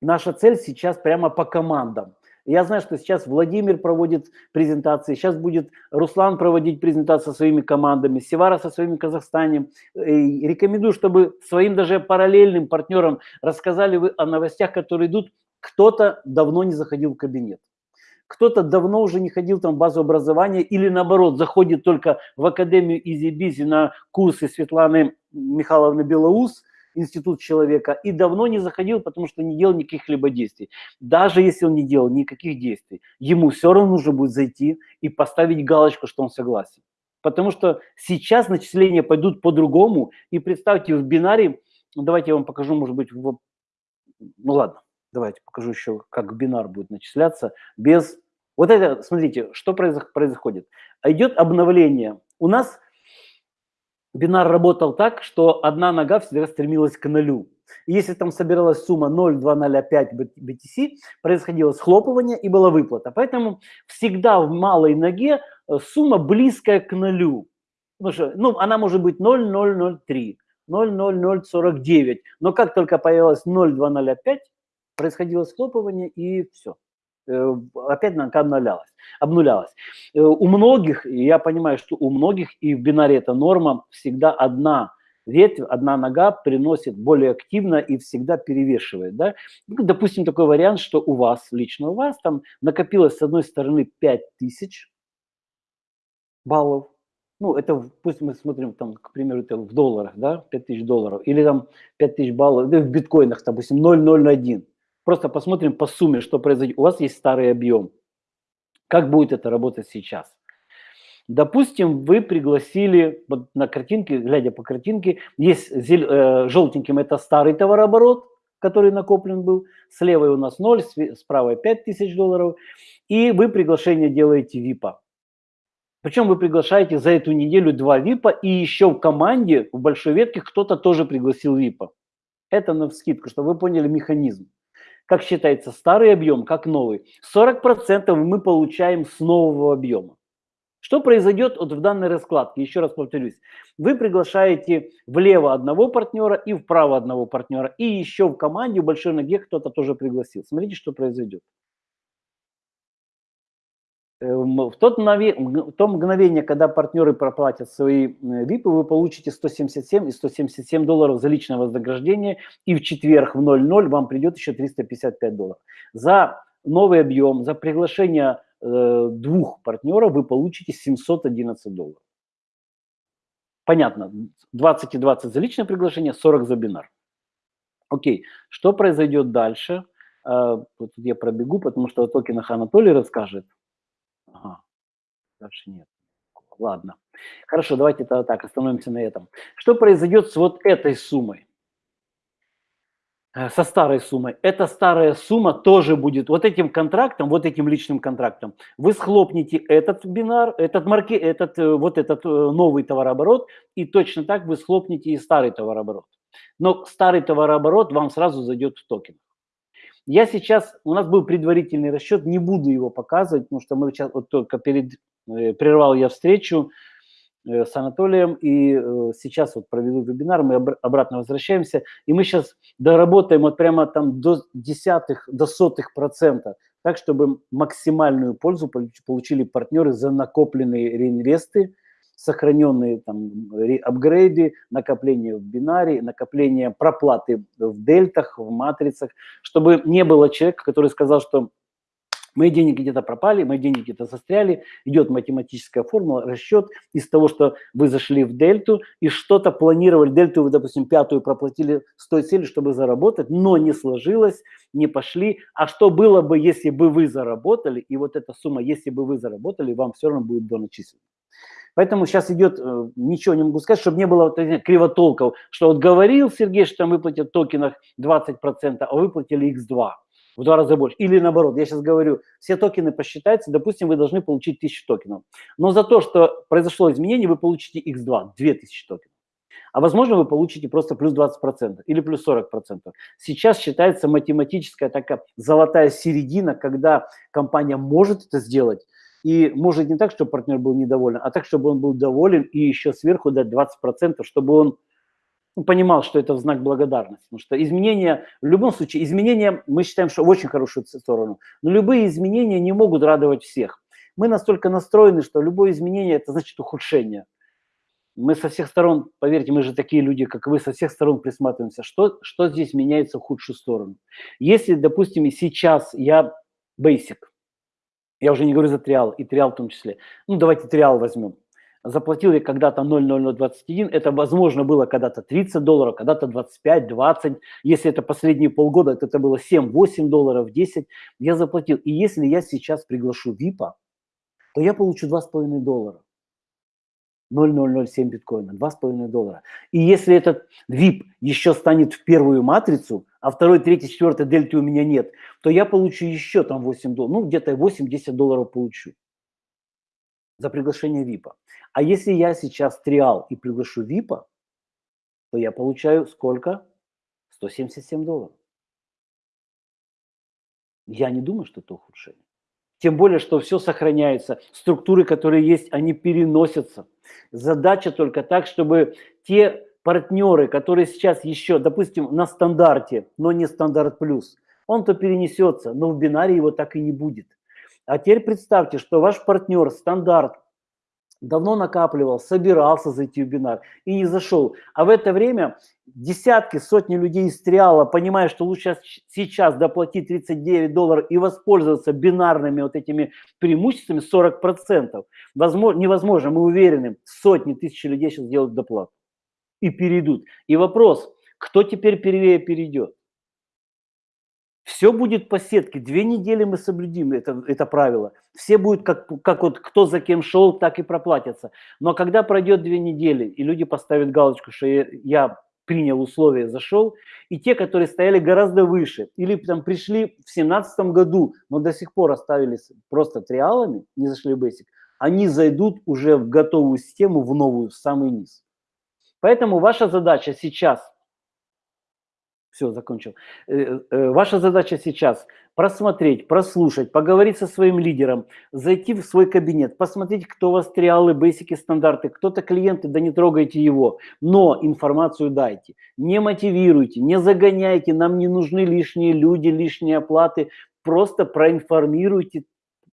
S1: наша цель сейчас прямо по командам. Я знаю, что сейчас Владимир проводит презентации, сейчас будет Руслан проводить презентации со своими командами, Севара со своими Казахстанем. И рекомендую, чтобы своим даже параллельным партнерам рассказали вы о новостях, которые идут. Кто-то давно не заходил в кабинет. Кто-то давно уже не ходил там в базу образования или наоборот заходит только в Академию Изи на курсы Светланы Михайловны Белоус – институт человека и давно не заходил, потому что не делал никаких либо действий. Даже если он не делал никаких действий, ему все равно нужно будет зайти и поставить галочку, что он согласен. Потому что сейчас начисления пойдут по-другому. И представьте, в бинаре, давайте я вам покажу, может быть, в, ну ладно, давайте покажу еще, как бинар будет начисляться без... Вот это, смотрите, что происходит. Идет обновление. У нас бинар работал так, что одна нога всегда стремилась к нулю. И если там собиралась сумма 0,205 BTC, происходило схлопывание и была выплата. Поэтому всегда в малой ноге э, сумма близкая к нулю. Потому что, ну, она может быть 0,003, 0,0049. Но как только появилась 0,205, происходило схлопывание и все. Э, опять нога обнулялась. обнулялась. Э, у многих, я понимаю, что у многих, и в бинаре это норма, всегда одна ветвь, одна нога приносит более активно и всегда перевешивает. Да? Ну, допустим, такой вариант, что у вас, лично у вас, там накопилось с одной стороны 5000 баллов, ну, это пусть мы смотрим, там, к примеру, это в долларах, да, 5000 долларов, или там 5000 баллов, да, в биткоинах, допустим, 0,01. Просто посмотрим по сумме, что произойдет. У вас есть старый объем. Как будет это работать сейчас? Допустим, вы пригласили вот на картинке, глядя по картинке, есть э, желтеньким это старый товарооборот, который накоплен был, с левой у нас 0, с правой 5 тысяч долларов, и вы приглашение делаете ВИПа. Причем вы приглашаете за эту неделю два ВИПа, и еще в команде, в большой ветке, кто-то тоже пригласил ВИПа. Это на вскидку, чтобы вы поняли механизм как считается старый объем, как новый. 40% мы получаем с нового объема. Что произойдет вот в данной раскладке? Еще раз повторюсь. Вы приглашаете влево одного партнера и вправо одного партнера. И еще в команде в большой ноге кто-то тоже пригласил. Смотрите, что произойдет. Эм, в, тот в то мгновение, когда партнеры проплатят свои ВИПы, вы получите 177 и 177 долларов за личное вознаграждение, и в четверг в 00 вам придет еще 355 долларов. За новый объем, за приглашение э, двух партнеров вы получите 711 долларов. Понятно, 20 и 20 за личное приглашение, 40 за бинар. Окей, что произойдет дальше? Э, тут я пробегу, потому что о токенах Анатолий расскажет. Ага, дальше нет. Ладно. Хорошо, давайте тогда так, остановимся на этом. Что произойдет с вот этой суммой? Э, со старой суммой. Эта старая сумма тоже будет вот этим контрактом, вот этим личным контрактом. Вы схлопнете этот бинар, этот марки, этот э, вот этот э, новый товарооборот, и точно так вы схлопнете и старый товарооборот. Но старый товарооборот вам сразу зайдет в токен. Я сейчас, у нас был предварительный расчет, не буду его показывать, потому что мы сейчас вот только перед, прервал я встречу, Э, с Анатолием, и э, сейчас вот проведу вебинар, мы обратно возвращаемся, и мы сейчас доработаем вот прямо там до десятых, до сотых процента, так, чтобы максимальную пользу получили партнеры за накопленные реинвесты, сохраненные там апгрейды, накопление в бинаре, накопление проплаты в дельтах, в матрицах, чтобы не было человека, который сказал, что Мои деньги где-то пропали, мои деньги где-то застряли. Идет математическая формула, расчет из того, что вы зашли в дельту и что-то планировали. Дельту вы, допустим, пятую проплатили с той целью, чтобы заработать, но не сложилось, не пошли. А что было бы, если бы вы заработали, и вот эта сумма, если бы вы заработали, вам все равно будет доначислена. Поэтому сейчас идет, э, ничего не могу сказать, чтобы не было вот кривотолков, что вот говорил Сергей, что там выплатят в токенах 20%, а выплатили x2 в два раза больше. Или наоборот, я сейчас говорю, все токены посчитаются, допустим, вы должны получить 1000 токенов. Но за то, что произошло изменение, вы получите x2, 2000 токенов. А возможно, вы получите просто плюс 20% или плюс 40%. Сейчас считается математическая такая золотая середина, когда компания может это сделать, и может не так, чтобы партнер был недоволен, а так, чтобы он был доволен и еще сверху дать 20%, чтобы он понимал, что это в знак благодарности. Потому что изменения, в любом случае, изменения мы считаем, что в очень хорошую сторону. Но любые изменения не могут радовать всех. Мы настолько настроены, что любое изменение – это значит ухудшение. Мы со всех сторон, поверьте, мы же такие люди, как вы, со всех сторон присматриваемся, что, что здесь меняется в худшую сторону. Если, допустим, сейчас я basic, я уже не говорю за триал, и триал в том числе, ну давайте триал возьмем, заплатил я когда-то 0,0021, это возможно было когда-то 30 долларов, когда-то 25, 20, если это последние полгода, то это было 7, 8 долларов, 10, я заплатил. И если я сейчас приглашу ВИПа, то я получу 2,5 доллара. 0,007 биткоина, 2,5 доллара. И если этот VIP еще станет в первую матрицу, а второй, третий, четвертый дельты у меня нет, то я получу еще там 8 долларов, ну где-то 8-10 долларов получу за приглашение ВИПа. А если я сейчас триал и приглашу ВИПа, то я получаю сколько? 177 долларов. Я не думаю, что это ухудшение. Тем более, что все сохраняется. Структуры, которые есть, они переносятся. Задача только так, чтобы те партнеры, которые сейчас еще, допустим, на стандарте, но не стандарт плюс, он-то перенесется, но в бинаре его так и не будет. А теперь представьте, что ваш партнер стандарт давно накапливал, собирался зайти в бинар и не зашел. А в это время десятки, сотни людей из триала, понимая, что лучше сейчас доплатить 39 долларов и воспользоваться бинарными вот этими преимуществами 40%, возможно, невозможно, мы уверены, сотни тысяч людей сейчас сделают доплату и перейдут. И вопрос, кто теперь первее перейдет? Все будет по сетке. Две недели мы соблюдим это, это правило. Все будут, как, как вот кто за кем шел, так и проплатятся. Но когда пройдет две недели, и люди поставят галочку, что я, я принял условия, зашел, и те, которые стояли гораздо выше, или там пришли в 2017 году, но до сих пор оставились просто триалами, не зашли в Basic, они зайдут уже в готовую систему, в новую, в самый низ. Поэтому ваша задача сейчас Все, закончил. Э, э, ваша задача сейчас просмотреть, прослушать, поговорить со своим лидером, зайти в свой кабинет, посмотреть, кто у вас триалы, бейсики, стандарты, кто-то клиенты, да не трогайте его, но информацию дайте. Не мотивируйте, не загоняйте, нам не нужны лишние люди, лишние оплаты, просто проинформируйте.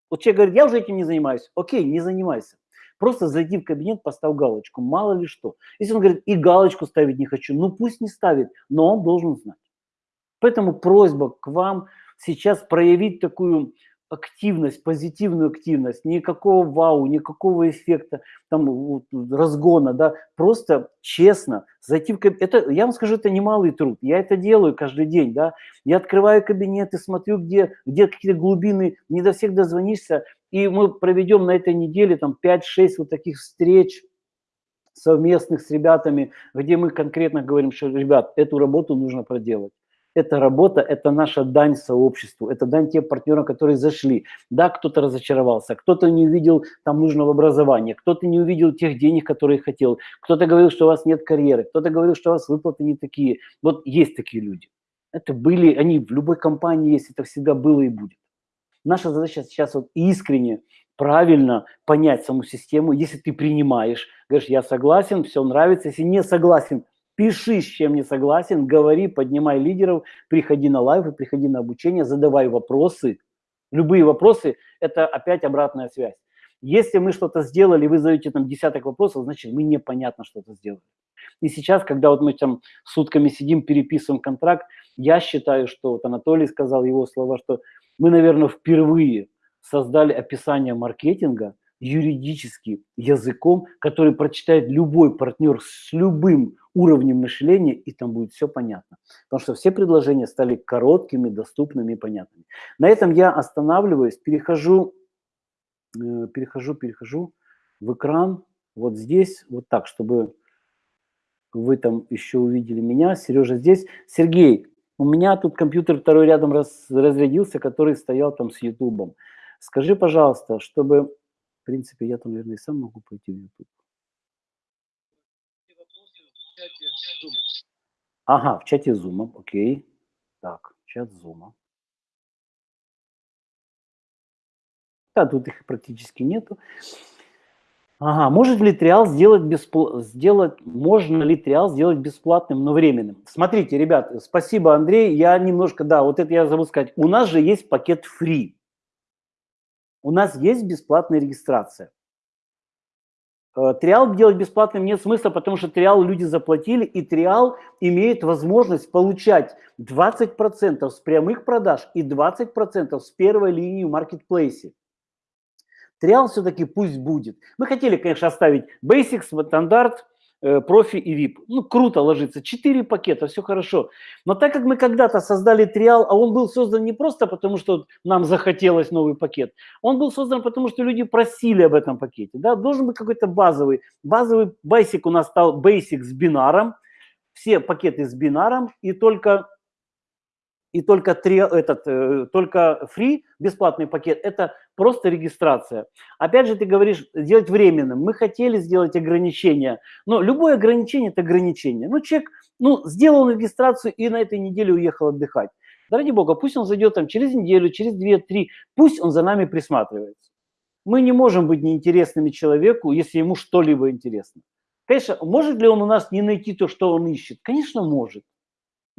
S1: Вот человек говорит, я уже этим не занимаюсь. Окей, не занимайся. Просто зайди в кабинет, поставь галочку, мало ли что. Если он говорит, и галочку ставить не хочу, ну пусть не ставит, но он должен знать. Поэтому просьба к вам сейчас проявить такую активность, позитивную активность, никакого вау, никакого эффекта, там, разгона, да, просто честно зайти в кабинет. Это, я вам скажу, это немалый труд. Я это делаю каждый день, да. Я открываю кабинет и смотрю, где, где какие-то глубины, не до всех дозвонишься, и мы проведем на этой неделе там 5-6 вот таких встреч совместных с ребятами, где мы конкретно говорим, что, ребят, эту работу нужно проделать. Эта работа – это наша дань сообществу, это дань тем партнерам, которые зашли. Да, кто-то разочаровался, кто-то не увидел там нужного образования, кто-то не увидел тех денег, которые хотел, кто-то говорил, что у вас нет карьеры, кто-то говорил, что у вас выплаты не такие. Вот есть такие люди. Это были, они в любой компании есть, это всегда было и будет. Наша задача сейчас вот искренне, правильно понять саму систему. Если ты принимаешь, говоришь, я согласен, все нравится. Если не согласен, пиши, с чем не согласен, говори, поднимай лидеров, приходи на лайвы, приходи на обучение, задавай вопросы. Любые вопросы – это опять обратная связь. Если мы что-то сделали, вы задаете там десяток вопросов, значит, мы непонятно что-то сделали. И сейчас, когда вот мы там сутками сидим, переписываем контракт, я считаю, что вот Анатолий сказал его слова, что мы, наверное, впервые создали описание маркетинга юридически языком, который прочитает любой партнер с любым уровнем мышления, и там будет все понятно. Потому что все предложения стали короткими, доступными и понятными. На этом я останавливаюсь, перехожу, э, перехожу, перехожу в экран, вот здесь, вот так, чтобы вы там еще увидели меня. Сережа здесь. Сергей, у меня тут компьютер второй рядом раз, разрядился, который стоял там с Ютубом. Скажи, пожалуйста, чтобы... В принципе, я там, наверное, и сам могу пойти в Ютуб. Ага, в чате Зума, окей. Так, чат Зума. Да, тут их практически нету. Ага, может ли триал сделать, беспл... сделать, можно ли триал сделать бесплатным, но временным? Смотрите, ребят, спасибо, Андрей, я немножко, да, вот это я забыл сказать. У нас же есть пакет free. У нас есть бесплатная регистрация. Э, триал делать бесплатным нет смысла, потому что триал люди заплатили, и триал имеет возможность получать 20% с прямых продаж и 20% с первой линии в маркетплейсе. Триал все-таки пусть будет. Мы хотели, конечно, оставить Basics, стандарт, э, профи и VIP. Ну, круто ложится. Четыре пакета, все хорошо. Но так как мы когда-то создали триал, а он был создан не просто потому, что нам захотелось новый пакет, он был создан потому, что люди просили об этом пакете. Да? Должен быть какой-то базовый. Базовый Basic у нас стал Basic с бинаром. Все пакеты с бинаром и только и только, три, этот, э, только free, бесплатный пакет, это просто регистрация. Опять же, ты говоришь, сделать временным. Мы хотели сделать ограничение, но любое ограничение – это ограничение. Ну, человек ну, сделал регистрацию и на этой неделе уехал отдыхать. Да ради бога, пусть он зайдет там через неделю, через две-три, пусть он за нами присматривается. Мы не можем быть неинтересными человеку, если ему что-либо интересно. Конечно, может ли он у нас не найти то, что он ищет? Конечно, может.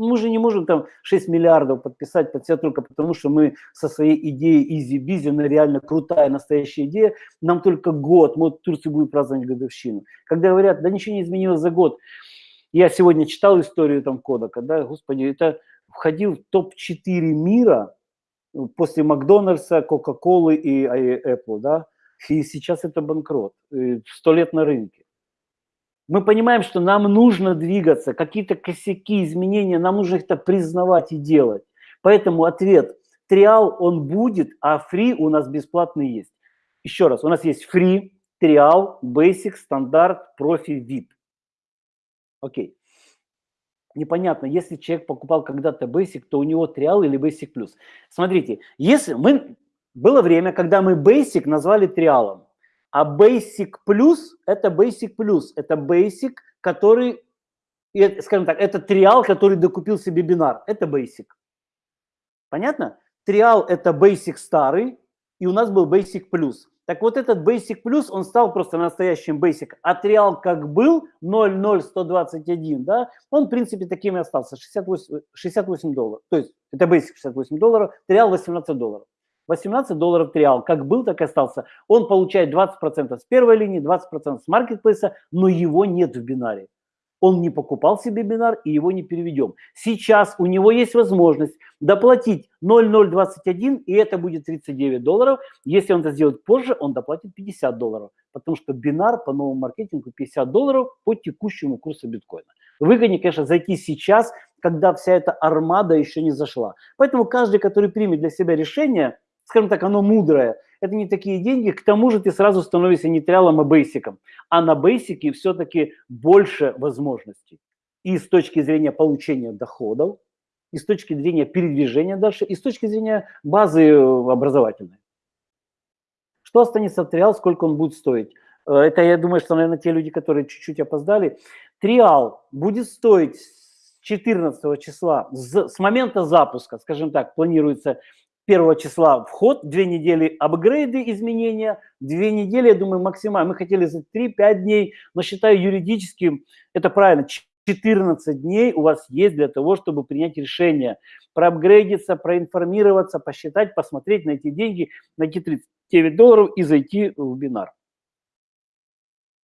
S1: Мы же не можем там 6 миллиардов подписать под себя только потому, что мы со своей идеей EasyBizzi, она реально крутая, настоящая идея, нам только год, мы вот в Турции будем праздновать годовщину. Когда говорят, да ничего не изменилось за год. Я сегодня читал историю там кода, когда, господи, это входил в топ-4 мира ну, после Макдональдса, Кока-Колы и Apple, да, и сейчас это банкрот, сто лет на рынке мы понимаем, что нам нужно двигаться, какие-то косяки, изменения, нам нужно их признавать и делать. Поэтому ответ, триал он будет, а фри у нас бесплатный есть. Еще раз, у нас есть фри, триал, basic, стандарт, профи, VIP. Окей. Непонятно, если человек покупал когда-то basic, то у него триал или basic плюс. Смотрите, если мы... Было время, когда мы basic назвали триалом. А Basic Plus – это Basic Plus, это Basic, который это, скажем так, это триал, который докупил себе бинар. Это basic. Понятно? Триал – это basic старый, и у нас был basic плюс. Так вот этот Basic Plus, он стал просто настоящим Basic. А триал как был 00121, да, он в принципе таким и остался, 68, 68 долларов. То есть это Basic 68 долларов, триал 18 долларов. 18 долларов триал, как был, так и остался. Он получает 20% с первой линии, 20% с маркетплейса, но его нет в бинаре. Он не покупал себе бинар и его не переведем. Сейчас у него есть возможность доплатить 0,021 и это будет 39 долларов. Если он это сделает позже, он доплатит 50 долларов, потому что бинар по новому маркетингу 50 долларов по текущему курсу биткоина. Выгоднее, конечно, зайти сейчас, когда вся эта армада еще не зашла. Поэтому каждый, который примет для себя решение, скажем так, оно мудрое, это не такие деньги, к тому же ты сразу становишься не триалом, а бейсиком. А на бейсике все-таки больше возможностей. И с точки зрения получения доходов, и с точки зрения передвижения дальше, и с точки зрения базы э, образовательной. Что останется в триал, сколько он будет стоить? Э, это, я думаю, что, наверное, те люди, которые чуть-чуть опоздали. Триал будет стоить с 14 числа, с момента запуска, скажем так, планируется 1 числа вход, две недели апгрейды, изменения, две недели, я думаю, максимально. Мы хотели за 3-5 дней, но считаю юридически, это правильно, 14 дней у вас есть для того, чтобы принять решение, проапгрейдиться, проинформироваться, посчитать, посмотреть, найти деньги, найти 39 долларов и зайти в бинар.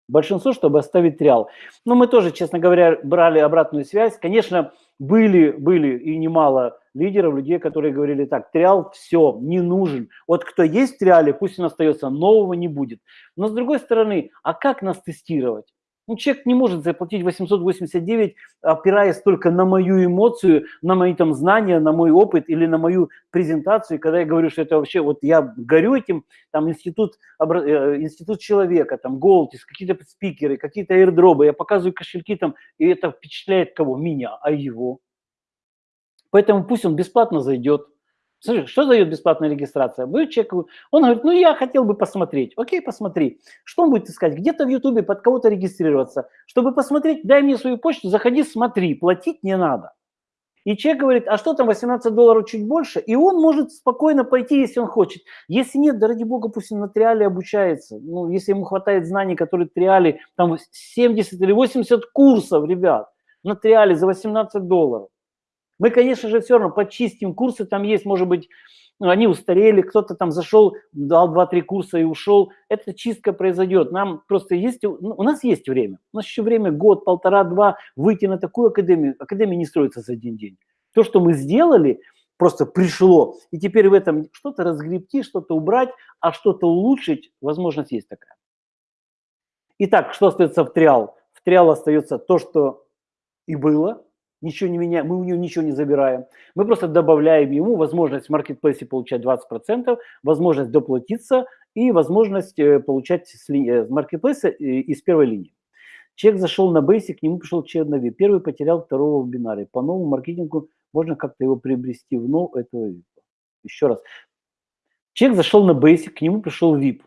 S1: Большинство, чтобы оставить триал. Но мы тоже, честно говоря, брали обратную связь. Конечно, были, были и немало лидеров, людей, которые говорили так, триал все, не нужен. Вот кто есть в триале, пусть он остается, нового не будет. Но с другой стороны, а как нас тестировать? Ну, человек не может заплатить 889, опираясь только на мою эмоцию, на мои там знания, на мой опыт или на мою презентацию. Когда я говорю, что это вообще, вот я горю этим, там институт, э, институт человека, там Голтис, какие-то спикеры, какие-то airdropы, я показываю кошельки там, и это впечатляет кого? Меня, а его. Поэтому пусть он бесплатно зайдет, Смотри, что дает бесплатная регистрация? Будет человек, он говорит, ну я хотел бы посмотреть. Окей, посмотри. Что он будет искать? Где-то в Ютубе под кого-то регистрироваться. Чтобы посмотреть, дай мне свою почту, заходи, смотри, платить не надо. И человек говорит, а что там, 18 долларов чуть больше? И он может спокойно пойти, если он хочет. Если нет, да ради бога, пусть он на триале обучается. Ну, если ему хватает знаний, которые триале, там 70 или 80 курсов, ребят, на триале за 18 долларов. Мы, конечно же, все равно почистим курсы, там есть, может быть, ну, они устарели, кто-то там зашел, дал 2-3 курса и ушел. Эта чистка произойдет. Нам просто есть, ну, у нас есть время. У нас еще время, год, полтора, два, выйти на такую академию. Академия не строится за один день. То, что мы сделали, просто пришло. И теперь в этом что-то разгребти, что-то убрать, а что-то улучшить, возможность есть такая. Итак, что остается в триал? В триал остается то, что и было, ничего не меняем, мы у него ничего не забираем. Мы просто добавляем ему возможность в маркетплейсе получать 20%, возможность доплатиться и возможность э, получать с э, маркетплейса э, из первой линии. Человек зашел на Basic, к нему пришел человек на VIP. Первый потерял второго в бинаре. По новому маркетингу можно как-то его приобрести в нов этого VIP. Еще раз. Человек зашел на Basic, к нему пришел VIP.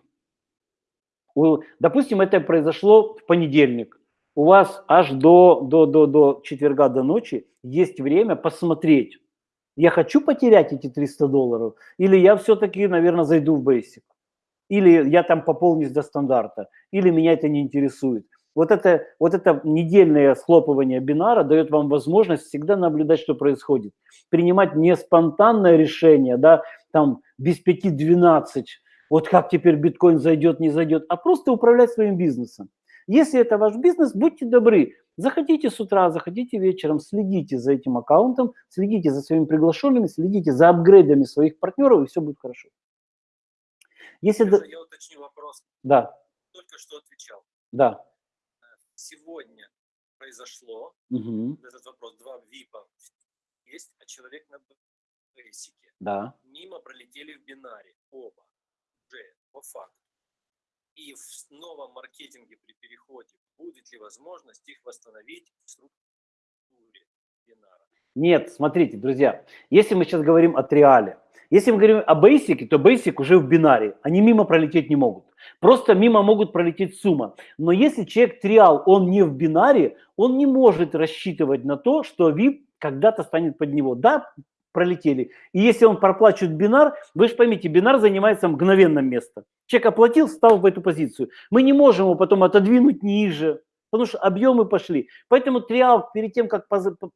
S1: Допустим, это произошло в понедельник у вас аж до, до, до, до четверга, до ночи есть время посмотреть, я хочу потерять эти 300 долларов, или я все-таки, наверное, зайду в Basic, или я там пополнюсь до стандарта, или меня это не интересует. Вот это, вот это недельное схлопывание бинара дает вам возможность всегда наблюдать, что происходит. Принимать не спонтанное решение, да, там без 5-12, вот как теперь биткоин зайдет, не зайдет, а просто управлять своим бизнесом. Если это ваш бизнес, будьте добры, заходите с утра, заходите вечером, следите за этим аккаунтом, следите за своими приглашенными, следите за апгрейдами своих партнеров, и все будет хорошо.
S2: Если... Я, я уточню вопрос.
S1: Да.
S2: Только что отвечал.
S1: Да.
S2: Сегодня произошло
S1: угу.
S2: этот вопрос, два ВИПа есть, а человек на бейсике.
S1: Да.
S2: Мимо пролетели в бинаре оба. Уже по факту и в новом маркетинге при переходе будет ли возможность их восстановить в структуре бинара?
S1: Нет, смотрите, друзья, если мы сейчас говорим о триале, если мы говорим о Basic, то Basic уже в бинаре, они мимо пролететь не могут. Просто мимо могут пролететь сумма. Но если человек триал, он не в бинаре, он не может рассчитывать на то, что VIP когда-то станет под него. Да, пролетели. И если он проплачивает бинар, вы же поймите, бинар занимается мгновенным местом. Человек оплатил, стал в эту позицию. Мы не можем его потом отодвинуть ниже, потому что объемы пошли. Поэтому триал перед тем, как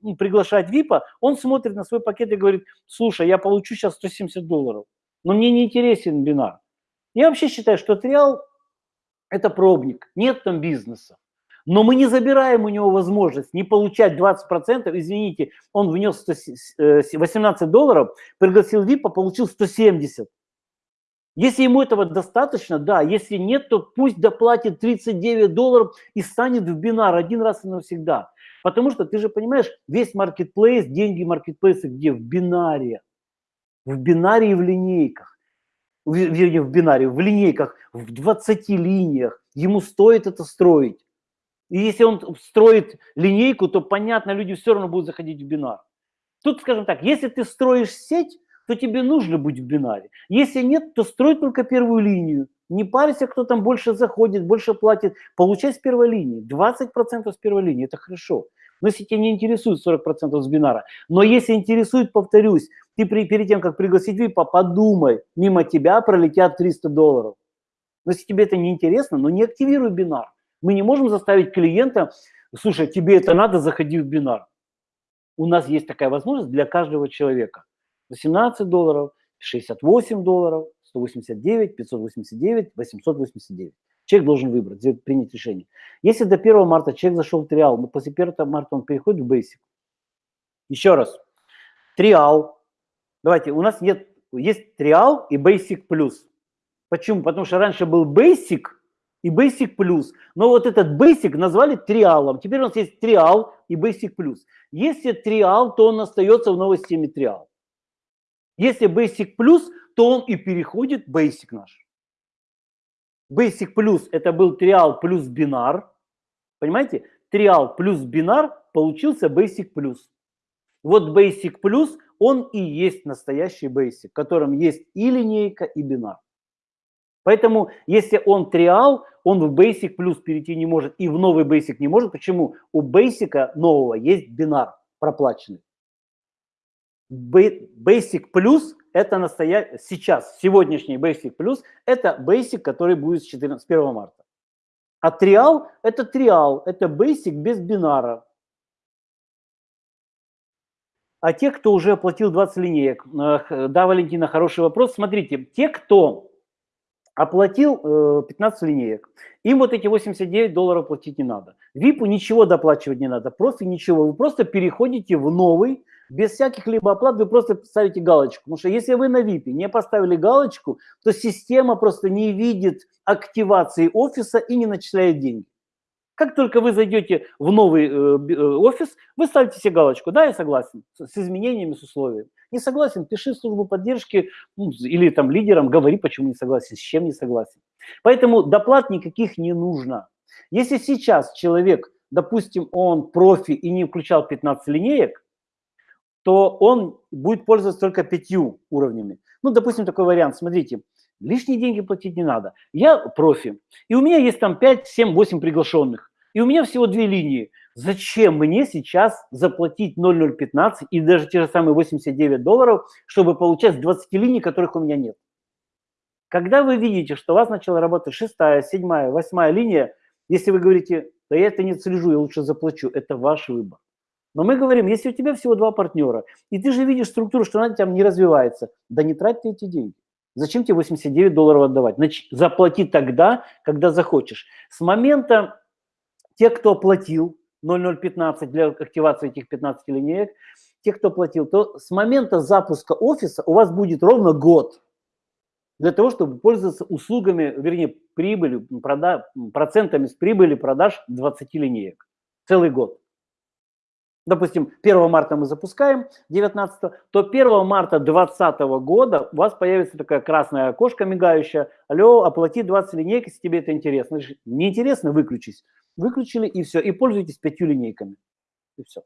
S1: ну, приглашать ВИПа, он смотрит на свой пакет и говорит, слушай, я получу сейчас 170 долларов, но мне не интересен бинар. Я вообще считаю, что триал – это пробник, нет там бизнеса. Но мы не забираем у него возможность не получать 20%, извините, он внес 100, 18 э, долларов, пригласил ВИПа, получил 170. Если ему этого достаточно, да, если нет, то пусть доплатит 39 долларов и станет в бинар один раз и навсегда. Потому что ты же понимаешь, весь маркетплейс, деньги маркетплейса где? В бинаре. В бинаре и в линейках. Вернее, в бинаре, в линейках, в 20 линиях. Ему стоит это строить. И если он строит линейку, то, понятно, люди все равно будут заходить в бинар. Тут, скажем так, если ты строишь сеть, то тебе нужно быть в бинаре. Если нет, то строй только первую линию. Не парься, кто там больше заходит, больше платит. Получай с первой линии. 20% с первой линии – это хорошо. Но если тебя не интересует 40% с бинара, но если интересует, повторюсь, ты при, перед тем, как пригласить ВИПа, подумай, мимо тебя пролетят 300 долларов. Но если тебе это не интересно, ну не активируй бинар. Мы не можем заставить клиента, слушай, тебе это надо, заходи в бинар. У нас есть такая возможность для каждого человека. 18 долларов, 68 долларов, 189, 589, 889. Человек должен выбрать, принять решение. Если до 1 марта человек зашел в триал, но после 1 марта он переходит в Basic. Еще раз. Триал. Давайте, у нас нет, есть триал и Basic плюс. Почему? Потому что раньше был Basic – и Basic Plus. Но вот этот Basic назвали триалом. Теперь у нас есть триал и Basic Plus. Если триал, то он остается в новой системе триал. Если Basic Plus, то он и переходит Basic наш. Basic Plus это был триал плюс бинар. Понимаете? Триал плюс бинар получился Basic Plus. Вот Basic Plus, он и есть настоящий Basic, в котором есть и линейка, и бинар. Поэтому, если он триал, он в Basic плюс перейти не может и в новый Basic не может. Почему? У Basic нового есть бинар проплаченный. Basic плюс это настоящий, сейчас, сегодняшний Basic плюс, это Basic, который будет с 14, 1 марта. А триал это триал, это Basic без бинара. А те, кто уже оплатил 20 линеек, э, да, Валентина, хороший вопрос. Смотрите, те, кто оплатил э, 15 линеек. Им вот эти 89 долларов платить не надо. ВИПу ничего доплачивать не надо, просто ничего. Вы просто переходите в новый, без всяких либо оплат, вы просто ставите галочку. Потому что если вы на ВИПе не поставили галочку, то система просто не видит активации офиса и не начисляет деньги. Как только вы зайдете в новый э, э, офис, вы ставите себе галочку, да, я согласен, с изменениями, с условиями. Не согласен, пиши в службу поддержки ну, или там лидерам, говори, почему не согласен, с чем не согласен. Поэтому доплат никаких не нужно. Если сейчас человек, допустим, он профи и не включал 15 линеек, то он будет пользоваться только пятью уровнями. Ну, допустим, такой вариант, смотрите, Лишние деньги платить не надо. Я профи, и у меня есть там 5, 7, 8 приглашенных, и у меня всего две линии. Зачем мне сейчас заплатить 0,015 и даже те же самые 89 долларов, чтобы получать 20 линий, которых у меня нет? Когда вы видите, что у вас начала работать шестая, седьмая, восьмая линия, если вы говорите, да я это не слежу, я лучше заплачу, это ваш выбор. Но мы говорим, если у тебя всего два партнера, и ты же видишь структуру, что она там не развивается, да не трать эти деньги. Зачем тебе 89 долларов отдавать? Значит, заплати тогда, когда захочешь. С момента те, кто оплатил 0015 для активации этих 15 линеек, те, кто платил, то с момента запуска офиса у вас будет ровно год для того, чтобы пользоваться услугами, вернее, прибылью, прода, процентами с прибыли продаж 20 линеек. Целый год допустим, 1 марта мы запускаем, 19, то 1 марта 2020 года у вас появится такая красная окошко мигающая, алло, оплати 20 линейок, если тебе это интересно. Не интересно, выключись. Выключили и все, и пользуйтесь пятью линейками. И все.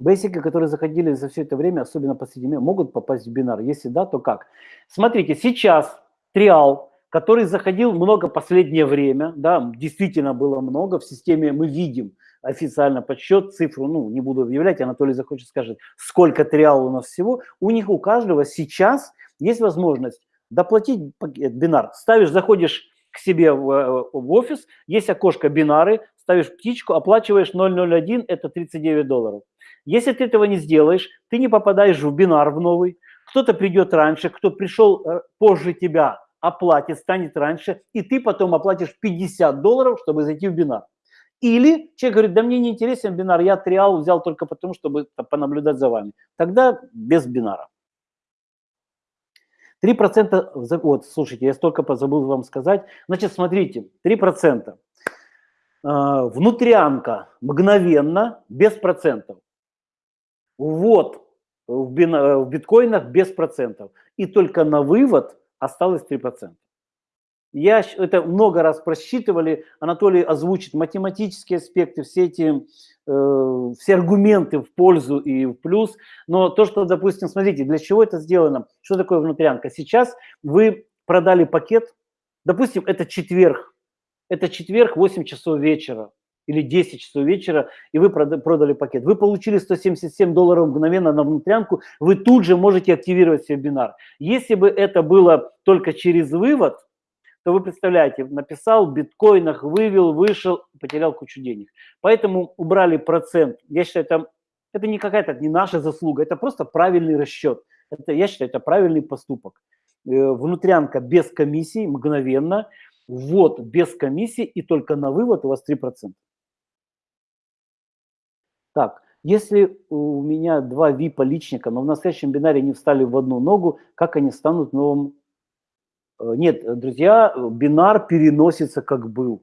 S1: Бейсики, которые заходили за все это время, особенно по седьме, могут попасть в бинар. Если да, то как? Смотрите, сейчас триал, который заходил много последнее время, да, действительно было много, в системе мы видим официально подсчет, цифру, ну, не буду объявлять, Анатолий захочет скажет, сколько триал у нас всего, у них у каждого сейчас есть возможность доплатить бинар. Ставишь, заходишь к себе в, э, в офис, есть окошко бинары, ставишь птичку, оплачиваешь 001, это 39 долларов. Если ты этого не сделаешь, ты не попадаешь в бинар в новый, кто-то придет раньше, кто пришел э, позже тебя, оплатит, станет раньше, и ты потом оплатишь 50 долларов, чтобы зайти в бинар. Или человек говорит, да мне не интересен бинар, я триал взял только потому, чтобы понаблюдать за вами. Тогда без бинара. 3%, вот, слушайте, я столько позабыл вам сказать. Значит, смотрите, 3%. А, внутрянка мгновенно, без процентов. Вот в, биткоинах без процентов. И только на вывод осталось 3%. Я это много раз просчитывали, Анатолий озвучит математические аспекты, все эти э, все аргументы в пользу и в плюс. Но то, что, допустим, смотрите, для чего это сделано, что такое внутрянка? Сейчас вы продали пакет, допустим, это четверг, это четверг, 8 часов вечера или 10 часов вечера, и вы продали пакет. Вы получили 177 долларов мгновенно на внутрянку, вы тут же можете активировать себе бинар. Если бы это было только через вывод, то вы представляете, написал в биткоинах, вывел, вышел, потерял кучу денег. Поэтому убрали процент. Я считаю, это, это не какая-то, не наша заслуга, это просто правильный расчет. Это, я считаю, это правильный поступок. Э, внутрянка без комиссии, мгновенно, ввод без комиссии и только на вывод у вас 3%. Так, если у меня два VIP личника, но в настоящем бинаре не встали в одну ногу, как они станут новым нет, друзья, бинар переносится как был.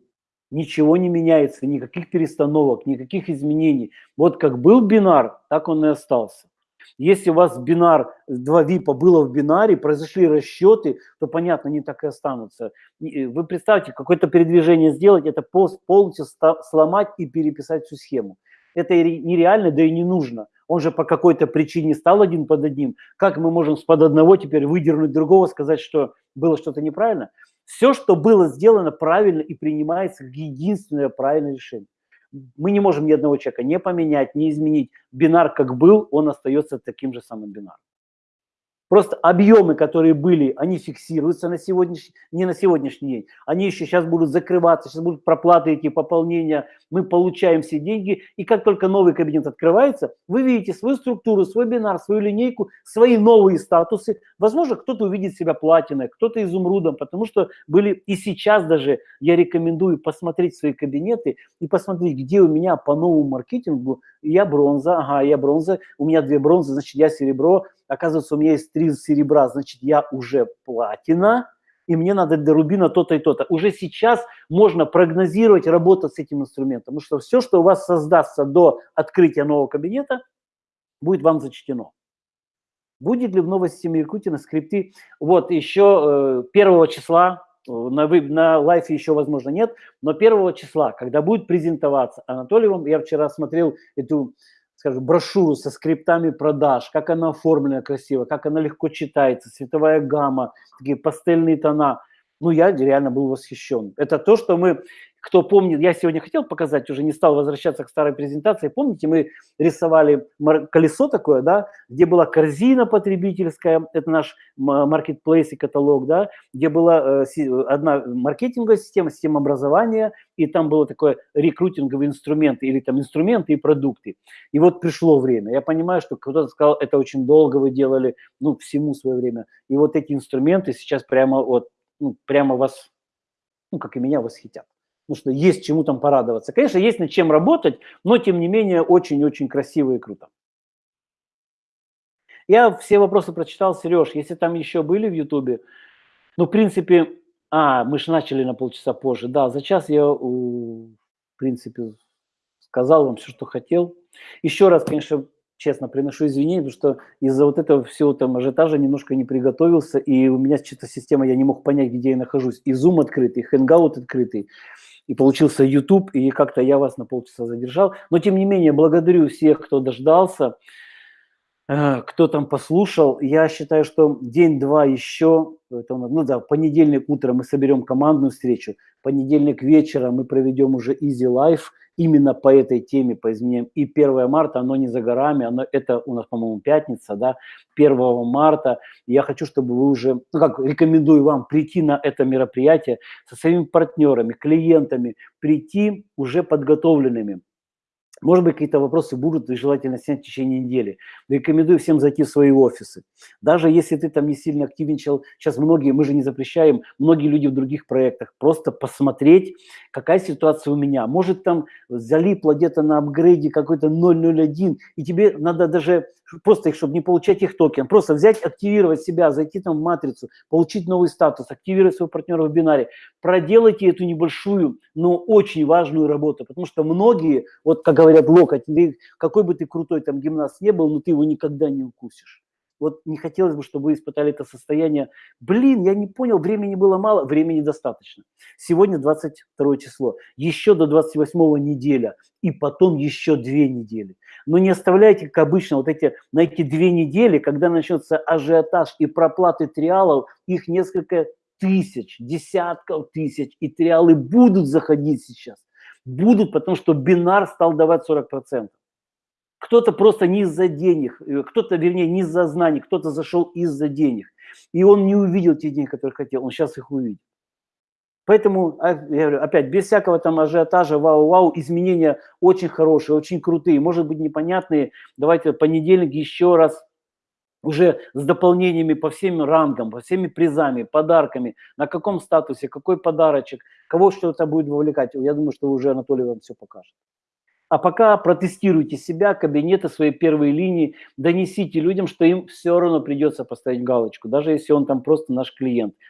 S1: Ничего не меняется, никаких перестановок, никаких изменений. Вот как был бинар, так он и остался. Если у вас бинар, два випа было в бинаре, произошли расчеты, то, понятно, они так и останутся. Э, вы представьте, какое-то передвижение сделать, это полностью сломать и переписать всю схему. Это нереально, да и не нужно. Он же по какой-то причине стал один под одним. Как мы можем с под одного теперь выдернуть другого, сказать, что было что-то неправильно? Все, что было сделано правильно и принимается как единственное правильное решение. Мы не можем ни одного человека не поменять, не изменить. Бинар как был, он остается таким же самым бинаром. Просто объемы, которые были, они фиксируются на сегодняшний, не на сегодняшний день. Они еще сейчас будут закрываться, сейчас будут проплаты эти, пополнения. Мы получаем все деньги. И как только новый кабинет открывается, вы видите свою структуру, свой бинар, свою линейку, свои новые статусы. Возможно, кто-то увидит себя платиной, кто-то изумрудом, потому что были и сейчас даже я рекомендую посмотреть свои кабинеты и посмотреть, где у меня по новому маркетингу я бронза, ага, я бронза, у меня две бронзы, значит, я серебро, оказывается, у меня есть три серебра, значит, я уже платина, и мне надо до рубина то-то и то-то. Уже сейчас можно прогнозировать, работать с этим инструментом, потому что все, что у вас создастся до открытия нового кабинета, будет вам зачтено. Будет ли в новой системе Якутина скрипты? Вот еще э, первого числа, э, на, на лайфе еще, возможно, нет, но первого числа, когда будет презентоваться Анатолий, я вчера смотрел эту скажем, брошюру со скриптами продаж, как она оформлена красиво, как она легко читается, цветовая гамма, такие пастельные тона. Ну, я реально был восхищен. Это то, что мы кто помнит, я сегодня хотел показать, уже не стал возвращаться к старой презентации. Помните, мы рисовали колесо такое, да, где была корзина потребительская, это наш маркетплейс и каталог, да, где была э, одна маркетинговая система, система образования, и там было такое рекрутинговые инструменты, или там инструменты и продукты. И вот пришло время. Я понимаю, что кто-то сказал, это очень долго вы делали, ну, всему свое время. И вот эти инструменты сейчас прямо вот, ну, прямо вас, ну, как и меня, восхитят потому что есть чему там порадоваться. Конечно, есть над чем работать, но тем не менее очень-очень красиво и круто. Я все вопросы прочитал, Сереж, если там еще были в Ютубе, ну, в принципе, а, мы же начали на полчаса позже, да, за час я, в принципе, сказал вам все, что хотел. Еще раз, конечно, честно приношу извинения, потому что из-за вот этого всего там ажиотажа немножко не приготовился, и у меня что-то система, я не мог понять, где я нахожусь. И Zoom открытый, и Hangout открытый и получился YouTube, и как-то я вас на полчаса задержал. Но, тем не менее, благодарю всех, кто дождался. Э, кто там послушал, я считаю, что день-два еще, это, ну да, понедельник утром мы соберем командную встречу, понедельник вечером мы проведем уже Easy Life именно по этой теме, по изменениям. И 1 марта, оно не за горами, оно, это у нас, по-моему, пятница, да, 1 марта. Я хочу, чтобы вы уже, ну как, рекомендую вам прийти на это мероприятие со своими партнерами, клиентами, прийти уже подготовленными может быть, какие-то вопросы будут, желательно снять в течение недели. Рекомендую всем зайти в свои офисы. Даже если ты там не сильно активничал, сейчас многие, мы же не запрещаем, многие люди в других проектах, просто посмотреть, какая ситуация у меня. Может, там залипло где-то на апгрейде какой-то 001, и тебе надо даже просто их, чтобы не получать их токен, просто взять, активировать себя, зайти там в матрицу, получить новый статус, активировать своего партнера в бинаре. Проделайте эту небольшую, но очень важную работу, потому что многие, вот как говорят, локоть, какой бы ты крутой там гимнаст не был, но ты его никогда не укусишь. Вот не хотелось бы, чтобы вы испытали это состояние. Блин, я не понял, времени было мало, времени достаточно. Сегодня 22 число, еще до 28 неделя, и потом еще две недели. Но не оставляйте, как обычно, вот эти, на эти две недели, когда начнется ажиотаж и проплаты триалов, их несколько тысяч, десятков тысяч, и триалы будут заходить сейчас. Будут, потому что бинар стал давать 40%. Кто-то просто не из-за денег, э, кто-то, вернее, не из-за знаний, кто-то зашел из-за денег. И он не увидел те деньги, которые хотел, он сейчас их увидит. Поэтому, а, я говорю, опять, без всякого там ажиотажа, вау-вау, изменения очень хорошие, очень крутые, может быть непонятные. Давайте понедельник еще раз уже с дополнениями по всем рангам, по всеми призами, подарками, на каком статусе, какой подарочек, кого что-то будет вовлекать. Я думаю, что уже Анатолий вам все покажет. А пока протестируйте себя, кабинеты, свои первые линии, донесите людям, что им все равно придется поставить галочку, даже если он там просто наш клиент.